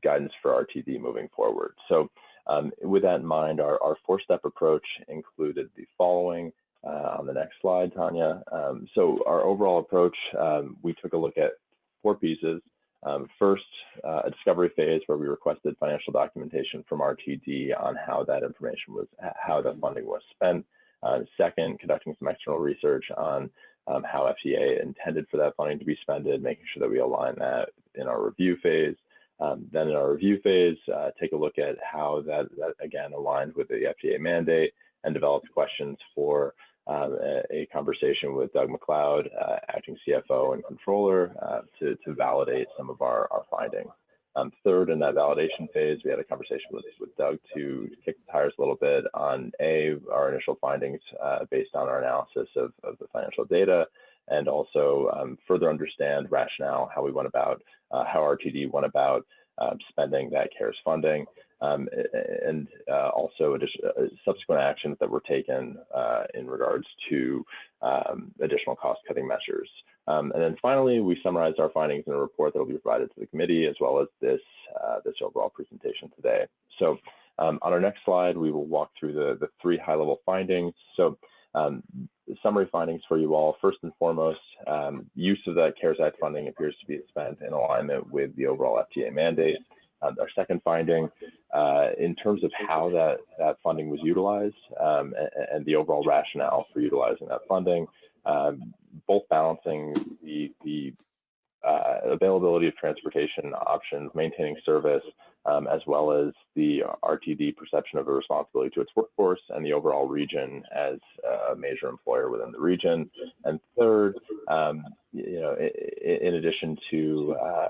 guidance for RTD moving forward. So um, with that in mind, our, our four-step approach included the following. Uh, on the next slide, Tanya. Um, so our overall approach, um, we took a look at four pieces. Um, first, uh, a discovery phase where we requested financial documentation from RTD on how that information was, how the funding was spent. Uh, second, conducting some external research on um, how FTA intended for that funding to be spent, making sure that we align that in our review phase. Um, then in our review phase, uh, take a look at how that, that again aligned with the FTA mandate and develop questions for um, a, a, conversation with Doug McLeod, uh, acting CFO and controller, uh, to, to validate some of our, our findings. Um, third, in that validation phase, we had a conversation with, with Doug to kick the tires a little bit on A, our initial findings uh, based on our analysis of, of the financial data, and also um, further understand rationale, how we went about, uh, how RTD went about um, spending that CARES funding um, and uh, also uh, subsequent actions that were taken uh, in regards to um, additional cost-cutting measures. Um, and then finally, we summarized our findings in a report that will be provided to the committee as well as this, uh, this overall presentation today. So um, on our next slide, we will walk through the, the three high-level findings. So um, summary findings for you all. First and foremost, um, use of that CARES Act funding appears to be spent in alignment with the overall FTA mandate. Uh, our second finding, uh, in terms of how that, that funding was utilized um, and, and, the overall rationale for utilizing that funding, um, both balancing the, the uh, availability of transportation options, maintaining service, um, as well as the RTD perception of a responsibility to its workforce and the overall region as a major employer within the region. And third, um, you know, in, addition to uh,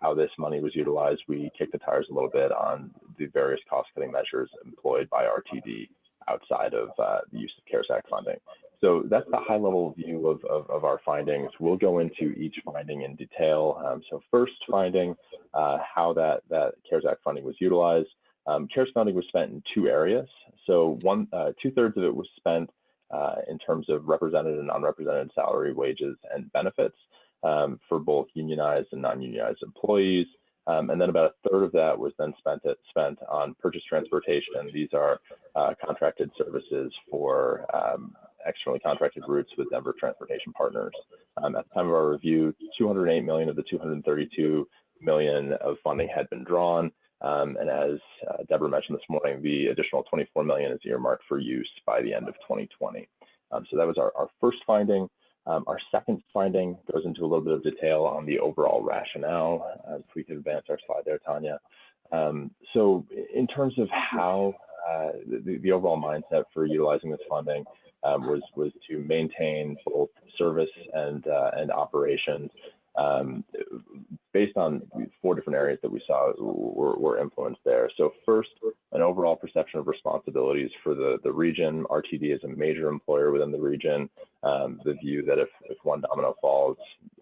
how this money was utilized, we kicked the tires a little bit on the various cost-cutting measures employed by RTD outside of uh, the use of CARES Act funding. So that's the high-level view of, of, of, our findings. We'll go into each finding in detail. Um, so first finding, uh, how that, that CARES Act funding was utilized. Um, CARES funding was spent in two areas. So one, uh, two-thirds of it was spent uh, in terms of represented and unrepresented salary, wages, and benefits um, for both unionized and non-unionized employees. Um, and then about a third of that was then spent at, spent on purchase transportation. These are uh, contracted services for um, externally contracted routes with Denver Transportation Partners. Um, at the time of our review, 208 million of the 232 million of funding had been drawn. Um, and as uh, Deborah mentioned this morning, the additional 24 million is earmarked for use by the end of 2020. Um, so that was our, our first finding. Um, our second finding goes into a little bit of detail on the overall rationale. Uh, if we could advance our slide there, Tanya. Um, so in terms of how uh, the, the, overall mindset for utilizing this funding um, was, was to maintain both service and, uh, and operations um, based on four different areas that we saw were, were, influenced there. So first, an overall perception of responsibilities for the, the region. RTD is a major employer within the region. Um, the view that if, if one domino falls,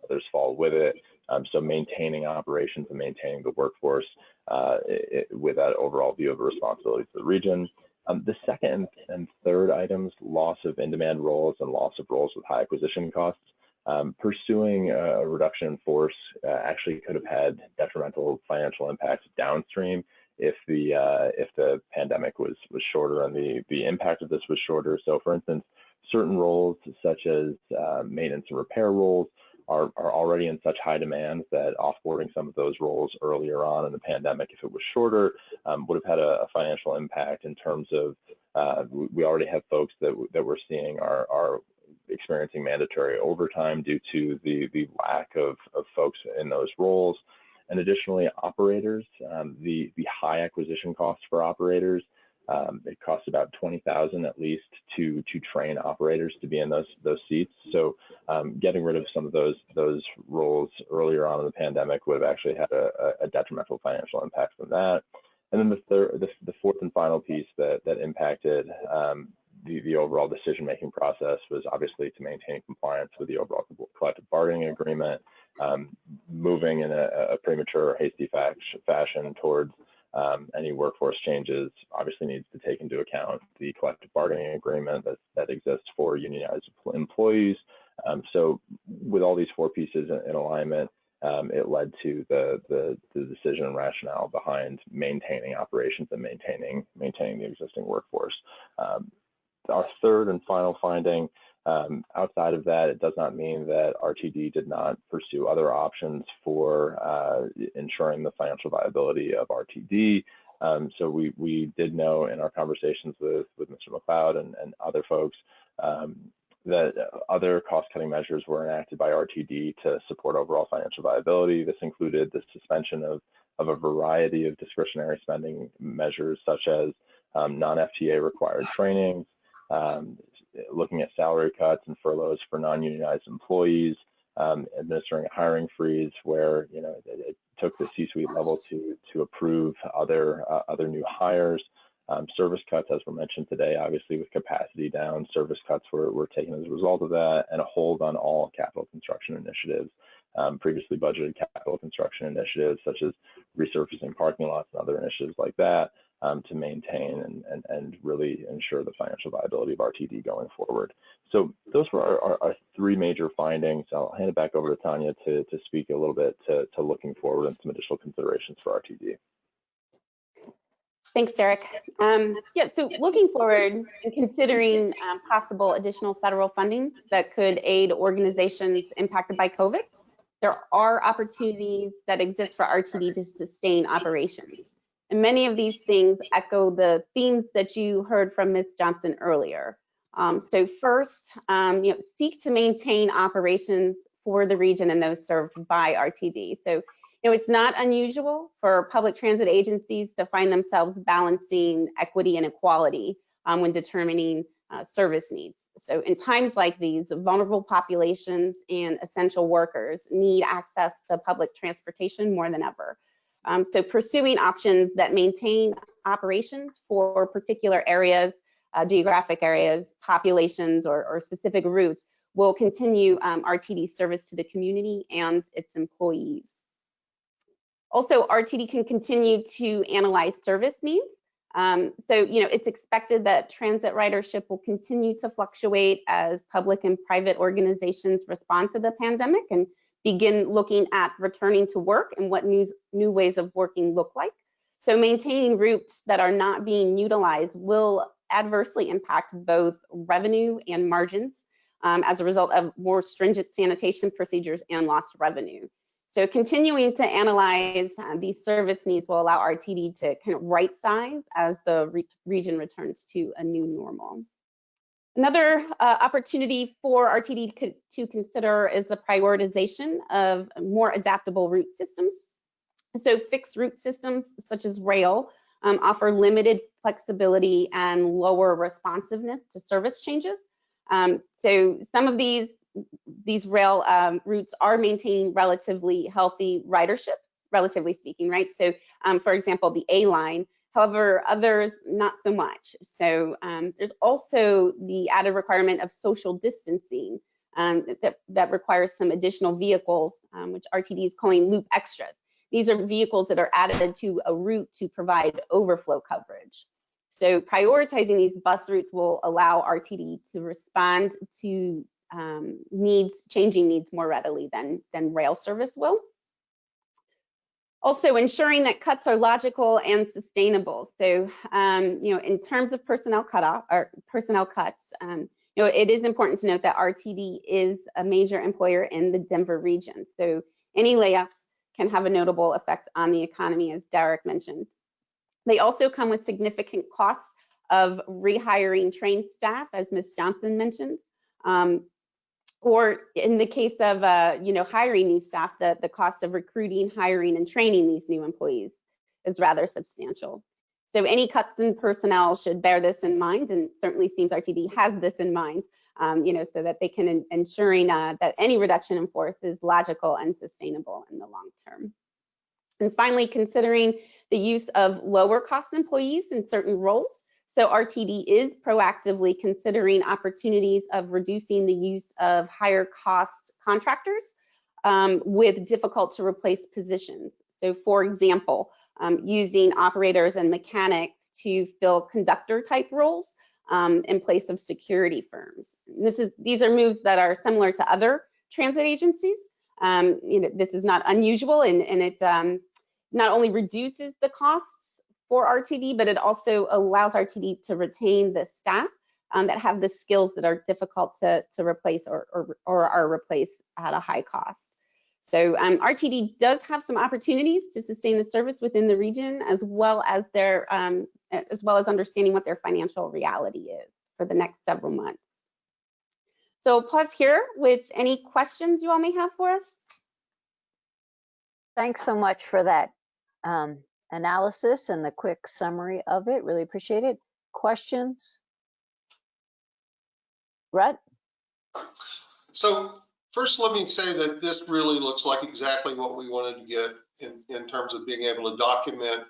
others fall with it. Um, so maintaining operations and maintaining the workforce uh, it, with that overall view of responsibility for the region. Um, the second and third items, loss of in-demand roles and loss of roles with high acquisition costs. Um, pursuing a reduction in force uh, actually could have had detrimental financial impacts downstream if the uh, if the pandemic was was shorter and the the impact of this was shorter. So, for instance, certain roles such as uh, maintenance and repair roles are, are already in such high demand that offboarding some of those roles earlier on in the pandemic, if it was shorter, um, would have had a, a, financial impact in terms of uh, we already have folks that that we're seeing are are experiencing mandatory overtime due to the, the lack of, of folks in those roles. And additionally, operators, um, the, the high acquisition costs for operators Um, it costs about 20,000 at least to to train operators to be in those those seats. So um, getting rid of some of those those roles earlier on in the pandemic would have actually had a, a detrimental financial impact from that. And then the third, the, the fourth and final piece that that impacted um, the, the overall decision-making process was obviously to maintain compliance with the overall collective bargaining agreement, um, moving in a, a premature hasty fashion towards um, any workforce changes obviously needs to take into account the collective bargaining agreement that, that exists for unionized employees. Um, so with all these four pieces in, in alignment, um, it led to the, the, the decision and rationale behind maintaining operations and maintaining maintaining the existing workforce. Um, our third and final finding, um, outside of that, it does not mean that RTD did not pursue other options for uh, ensuring the financial viability of RTD. Um, so we, we did know in our conversations with, with Mr. McLeod and, and other folks um, that other cost-cutting measures were enacted by RTD to support overall financial viability. This included the suspension of, of a variety of discretionary spending measures, such as um, non-FTA required trainings, um, looking at salary cuts and furloughs for non-unionized employees, um, administering a hiring freeze where you know it, it took the C-suite level to to approve other uh, other new hires. Um, service cuts, as were mentioned today, obviously with capacity down, service cuts were, were taken as a result of that, and a hold on all capital construction initiatives, um, previously budgeted capital construction initiatives such as resurfacing parking lots and other initiatives like that um, to maintain and, and, and really ensure the financial viability of RTD going forward. So those were our, our, our, three major findings. I'll hand it back over to Tanya to, to speak a little bit to, to looking forward and some additional considerations for RTD. Thanks, Derek. Um, yeah, so looking forward and considering um, possible additional federal funding that could aid organizations impacted by COVID, there are opportunities that exist for RTD to sustain operations. And many of these things echo the themes that you heard from Ms. Johnson earlier. Um, so first, um, you know, seek to maintain operations for the region and those served by RTD. So, you know, it's not unusual for public transit agencies to find themselves balancing equity and equality um, when determining uh, service needs. So in times like these, vulnerable populations and essential workers need access to public transportation more than ever. Um, so pursuing options that maintain operations for particular areas, uh, geographic areas, populations, or, or, specific routes will continue um, RTD service to the community and its employees. Also, RTD can continue to analyze service needs. Um, so, you know, it's expected that transit ridership will continue to fluctuate as public and private organizations respond to the pandemic and begin looking at returning to work and what new, new ways of working look like. So maintaining routes that are not being utilized will adversely impact both revenue and margins um, as a result of more stringent sanitation procedures and lost revenue. So continuing to analyze uh, these service needs will allow RTD to kind of right size as the re region returns to a new normal. Another uh, opportunity for RTD to consider is the prioritization of more adaptable route systems. So fixed route systems such as rail um, offer limited flexibility and lower responsiveness to service changes. Um, so some of these, these rail um, routes are maintaining relatively healthy ridership, relatively speaking, right? So um, for example, the A line However, others not so much. So um, there's also the added requirement of social distancing um, that, that requires some additional vehicles, um, which RTD is calling loop extras. These are vehicles that are added to a route to provide overflow coverage. So prioritizing these bus routes will allow RTD to respond to um, needs, changing needs more readily than, than rail service will. Also ensuring that cuts are logical and sustainable. So, um, you know, in terms of personnel cutoff or personnel cuts, um, you know, it is important to note that RTD is a major employer in the Denver region. So any layoffs can have a notable effect on the economy, as Derek mentioned. They also come with significant costs of rehiring trained staff, as Ms. Johnson mentioned, um, or in the case of uh, you know hiring new staff, the, the cost of recruiting, hiring, and training these new employees is rather substantial. So any cuts in personnel should bear this in mind, and certainly seems RTD has this in mind, um, you know, so that they can en- ensuring uh, that any reduction in force is logical and sustainable in the long term. And finally, considering the use of lower cost employees in certain roles. So RTD is proactively considering opportunities of reducing the use of higher cost contractors um, with difficult to replace positions. So for example, um, using operators and mechanics to fill conductor type roles um, in place of security firms. This is, these are moves that are similar to other transit agencies. Um, you know, this is not unusual and, and it um, not only reduces the costs for RTD, but it also allows RTD to retain the staff um, that have the skills that are difficult to, to replace or, or, or are replaced at a high cost. So um, RTD does have some opportunities to sustain the service within the region as well as their um, as well as understanding what their financial reality is for the next several months. So pause here with any questions you all may have for us. Thanks so much for that um, analysis and the quick summary of it. Really appreciate it. Questions? Brett? So first, let me say that this really looks like exactly what we wanted to get in, in terms of being able to document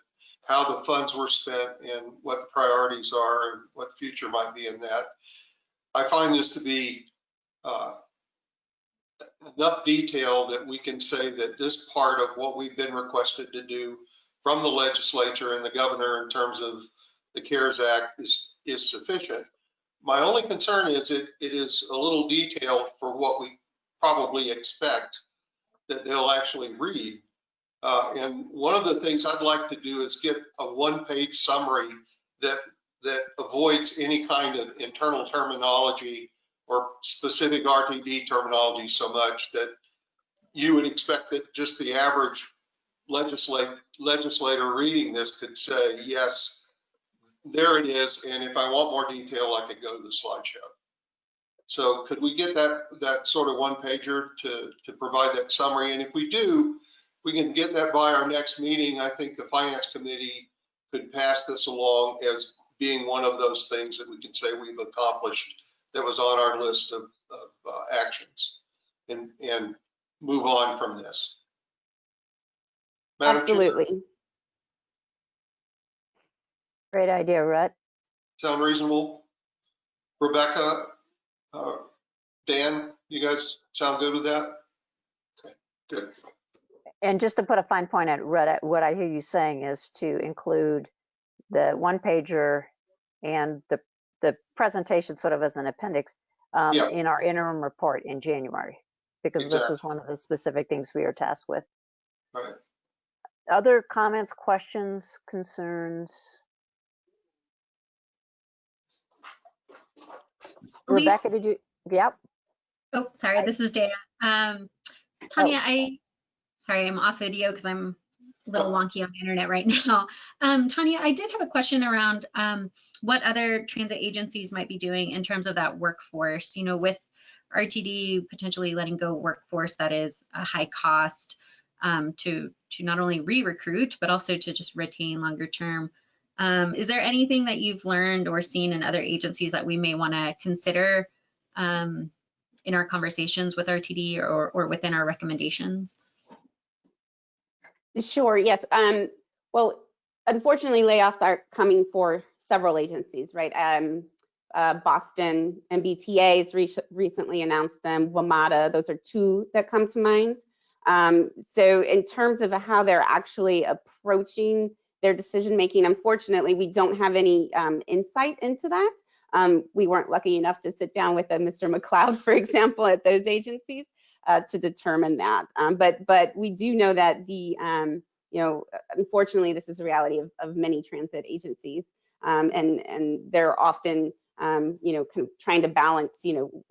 how the funds were spent and what the priorities are and what the future might be in that. I find this to be uh, enough detail that we can say that this part of what we've been requested to do from the legislature and the governor in terms of the CARES Act is, is sufficient. My only concern is it, it is a little detailed for what we probably expect that they'll actually read. Uh, and one of the things I'd like to do is get a one-page summary that that avoids any kind of internal terminology or specific RTD terminology so much that you would expect that just the average legislate, legislator reading this could say, yes, there it is. And if I want more detail, I could go to the slideshow. So could we get that, that sort of one pager to, to provide that summary? And if we do, we can get that by our next meeting. I think the finance committee could pass this along as being one of those things that we can say we've accomplished that was on our list of, of uh, actions and, and move on from this. Madam Chair, Absolutely. Great idea, Rhett. Sound reasonable? Rebecca, uh, Dan, you guys sound good with that? Okay, good. And just to put a fine point at Rhett, what I hear you saying is to include the one pager and the the presentation sort of as an appendix um, Yeah. in our interim report in January, because this is one of the specific things we are tasked with. Right. Other comments, questions, concerns? Elise? Rebecca, did you? Yep. Oh, sorry, this is Dana. Um, Tanya, I, sorry, I'm off video because I'm a little wonky on the internet right (laughs) now. Um, Tanya, I did have a question around um, what other transit agencies might be doing in terms of that workforce, you know, with RTD potentially letting go workforce that is a high cost um, to, to not only re-recruit, but also to just retain longer term. Um, is there anything that you've learned or seen in other agencies that we may want to consider um, in our conversations with RTD or, or within our recommendations? Sure, yes. Um, well, unfortunately, layoffs are coming for several agencies, right? Um, uh, Boston MBTA has re recently announced them, WMATA, those are two that come to mind. Um, so in terms of how they're actually approaching their decision making, unfortunately, we don't have any um, insight into that. Um, we weren't lucky enough to sit down with a Mr. McLeod, (laughs) for example, at those agencies uh, to determine that. Um, but but we do know that the um, you know unfortunately this is a reality of, of many transit agencies, um, and and they're often you know kind of trying to balance you know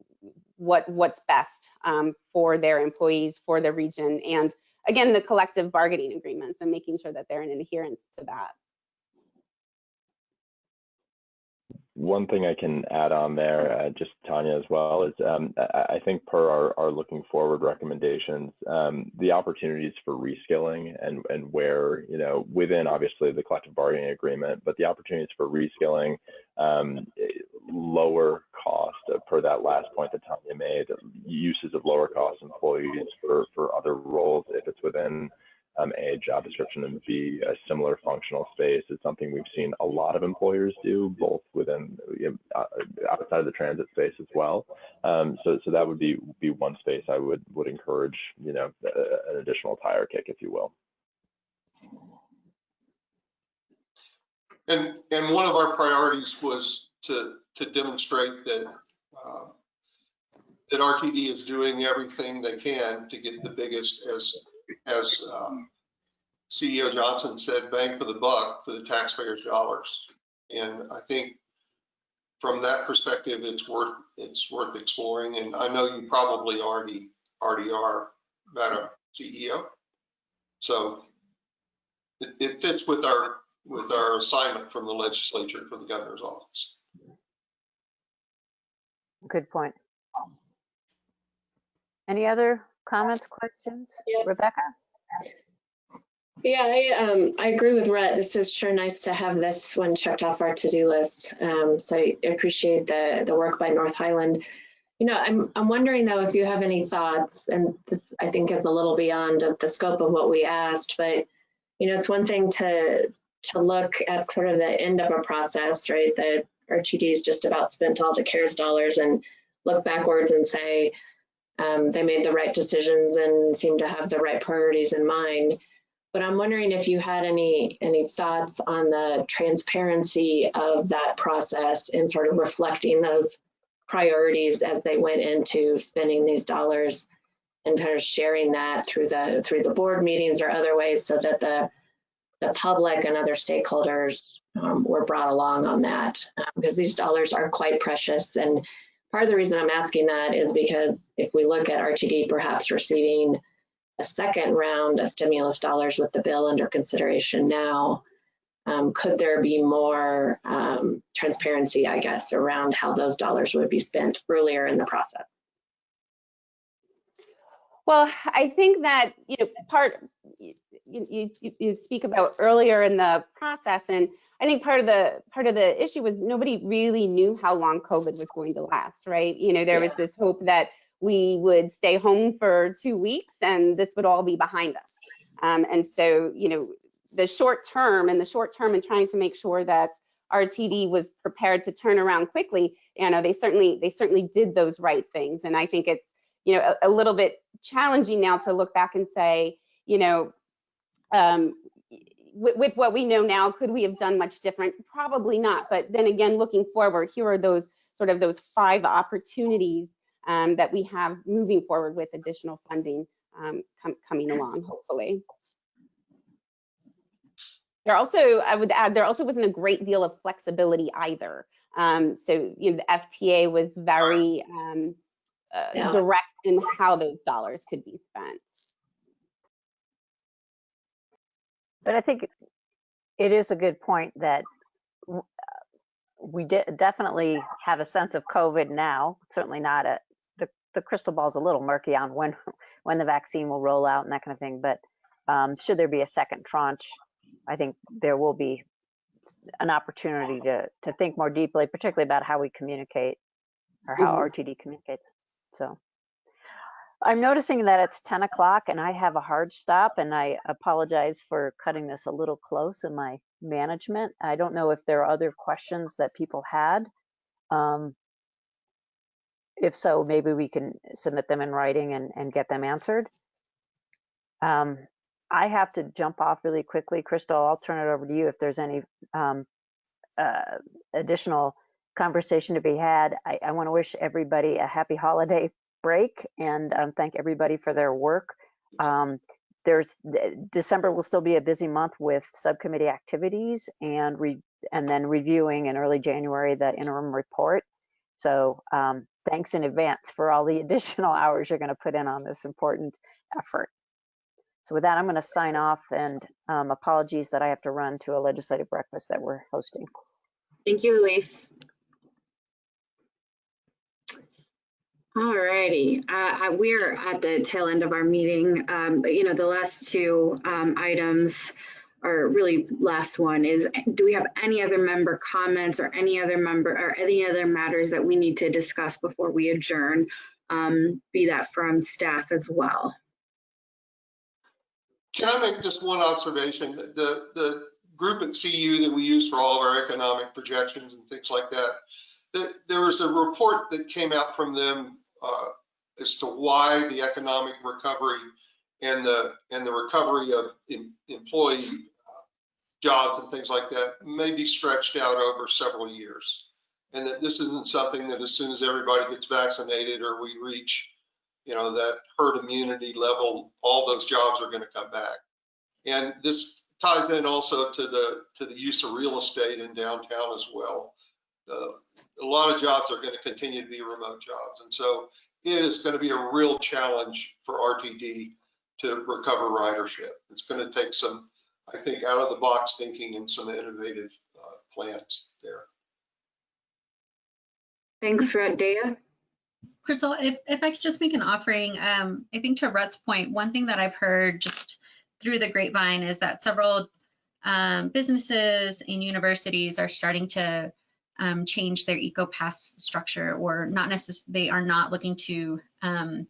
what what's best um, for their employees for the region and again the collective bargaining agreements and making sure that they're in adherence to that. One thing I can add on there, uh, just Tanya as well, is um, I, I think per our, our looking forward recommendations, um, the opportunities for reskilling and, and where, you know, within obviously the collective bargaining agreement, but the opportunities for reskilling, um, lower cost uh, per that last point that Tanya made, uses of lower cost employees for, for other roles if it's within um, a job description and be a similar functional space is something we've seen a lot of employers do, both outside of the transit space as well. Um, so, so that would be be one space I would would encourage, you know, an additional tire kick, if you will. And and one of our priorities was to to demonstrate that uh, that RTD is doing everything they can to get the biggest as as um, CEO Johnson said, bang for the buck for the taxpayers' dollars. And I think from that perspective, it's worth it's worth exploring. And I know you probably already already are, Madam CEO. So it, it fits with our with our assignment from the legislature for the governor's office. Good point. Any other comments, questions? Rebecca? Yeah, I um I agree with Rhett. This is sure nice to have this one checked off our to-do list. Um, so I appreciate the the work by North Highland. You know, I'm I'm wondering though if you have any thoughts, and this I think is a little beyond of the scope of what we asked, but you know, it's one thing to to look at sort of the end of a process, right? The RTD's just about spent all the CARES dollars and look backwards and say, um, they made the right decisions and seem to have the right priorities in mind. But I'm wondering if you had any any thoughts on the transparency of that process and sort of reflecting those priorities as they went into spending these dollars and kind of sharing that through the through the board meetings or other ways so that the the public and other stakeholders um, were brought along on that. Um, because these dollars are quite precious. And Part of the reason I'm asking that is because if we look at RTD perhaps receiving a second round of stimulus dollars with the bill under consideration now, um, could there be more um, transparency, I guess, around how those dollars would be spent earlier in the process? Well, I think that, you know, part, you, you, you speak about earlier in the process and I think part of the part of the issue was nobody really knew how long COVID was going to last, right? You know, there yeah. was this hope that we would stay home for two weeks and this would all be behind us. Um, and so, you know, the short term and the short term and trying to make sure that RTD was prepared to turn around quickly, you know, they certainly they certainly did those right things. And I think it's, you know, a, a little bit challenging now to look back and say, you know, um, with, with, what we know now, could we have done much different? Probably not. But then again, looking forward, here are those sort of those five opportunities um, that we have moving forward with additional funding um, com coming along, hopefully. There also, I would add, there also wasn't a great deal of flexibility either. Um, so, you know, the FTA was very um, uh, yeah. direct in how those dollars could be spent. But I think it is a good point that we de definitely have a sense of COVID now. Certainly not a the, crystal ball's a little murky on when (laughs) when the vaccine will roll out and that kind of thing. But um, should there be a second tranche, I think there will be an opportunity to to think more deeply, particularly about how we communicate or how mm -hmm. RTD communicates. So. I'm noticing that it's 10 o'clock and I have a hard stop and I apologize for cutting this a little close in my management. I don't know if there are other questions that people had. Um, if so, maybe we can submit them in writing and, and get them answered. Um, I have to jump off really quickly. Crystal, I'll turn it over to you if there's any um, uh, additional conversation to be had. I, I want to wish everybody a happy holiday break and um, thank everybody for their work. Um, there's December will still be a busy month with subcommittee activities and re, and then reviewing in early January the interim report. So um, Thanks in advance for all the (laughs) additional hours you're going to put in on this important effort. So with that, I'm going to sign off and um, apologies that I have to run to a legislative breakfast that we're hosting. Thank you, Elise. All righty, uh, we're at the tail end of our meeting. Um, you know, the last two um, items or really last one is, do we have any other member comments or any other member, or any other matters that we need to discuss before we adjourn? Um, be that from staff as well. Can I make just one observation? The, the group at CU that we use for all of our economic projections and things like that, there, there was a report that came out from them uh, as to why the economic recovery and the, and the recovery of em- employee jobs and things like that may be stretched out over several years. And that this isn't something that as soon as everybody gets vaccinated or we reach you know, that herd immunity level, all those jobs are going to come back. And this ties in also to the, to the use of real estate in downtown as well. Uh, A lot of jobs are going to continue to be remote jobs. And so it is going to be a real challenge for RTD to recover ridership. It's going to take some, I think, out of the box thinking and some innovative uh, plans there. Thanks, Red Data. Crystal, if, if I could just make an offering, um, I think to Rut's point, one thing that I've heard just through the grapevine is that several um, businesses and universities are starting to um, change their EcoPass structure or not necessarily, they are not looking to um,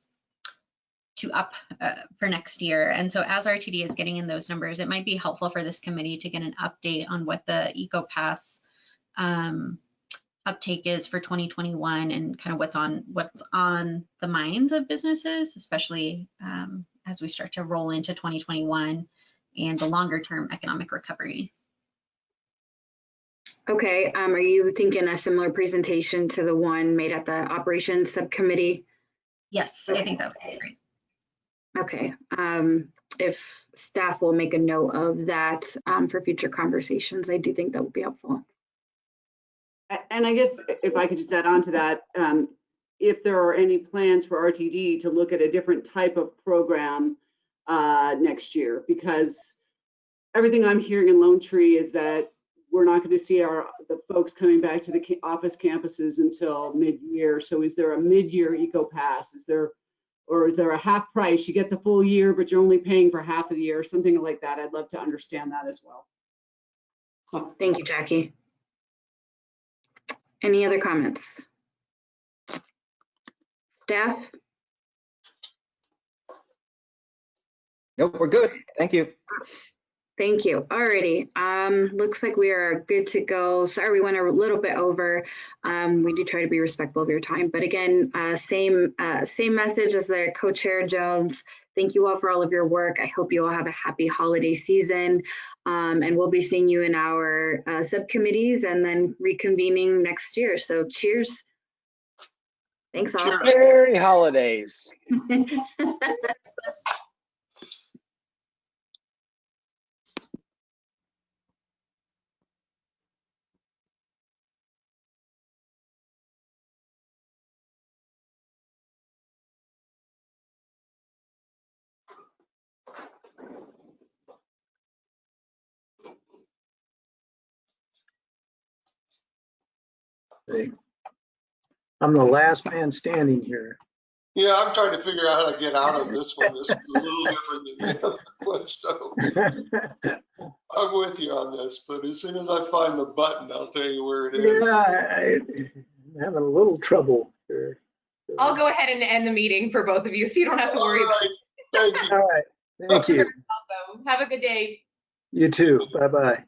to up uh, for next year. And so as RTD is getting in those numbers, it might be helpful for this committee to get an update on what the EcoPass um, uptake is for 2021 and kind of what's on what's on the minds of businesses, especially um, as we start to roll into 2021 and the longer term economic recovery. Okay, um, are you thinking a similar presentation to the one made at the operations subcommittee? Yes, I think that would be great. Okay, um, if staff will make a note of that um, for future conversations, I do think that would be helpful. And I guess if I could just add on to that, um, if there are any plans for RTD to look at a different type of program uh, next year, because everything I'm hearing in Lone Tree is that we're not going to see our, the folks coming back to the office campuses until mid-year. So is there a mid-year Eco Pass? Is there, or is there a half price? You get the full year, but you're only paying for half of the year, something like that. I'd love to understand that as well. Thank you, Jackie. Any other comments? Staff? Nope, we're good. Thank you. Thank you. Alrighty, um, looks like we are good to go. Sorry, we went a little bit over. Um, we do try to be respectful of your time, but again, uh, same, uh, same message as the co-chair Jones. Thank you all for all of your work. I hope you all have a happy holiday season. Um, and we'll be seeing you in our, uh, subcommittees and then reconvening next year. So cheers. Thanks all. Merry holidays. (laughs) I'm the last man standing here. Yeah, I'm trying to figure out how to get out of this one. This is a little (laughs) different than the other one, so (laughs) I'm with you on this, but as soon as I find the button, I'll tell you where it is. Yeah, I- I'm having a little trouble here. I'll go ahead and end the meeting for both of you, so you don't have to worry. about Thank you. All right, thank you. it. Have a good day. You too. Bye-bye.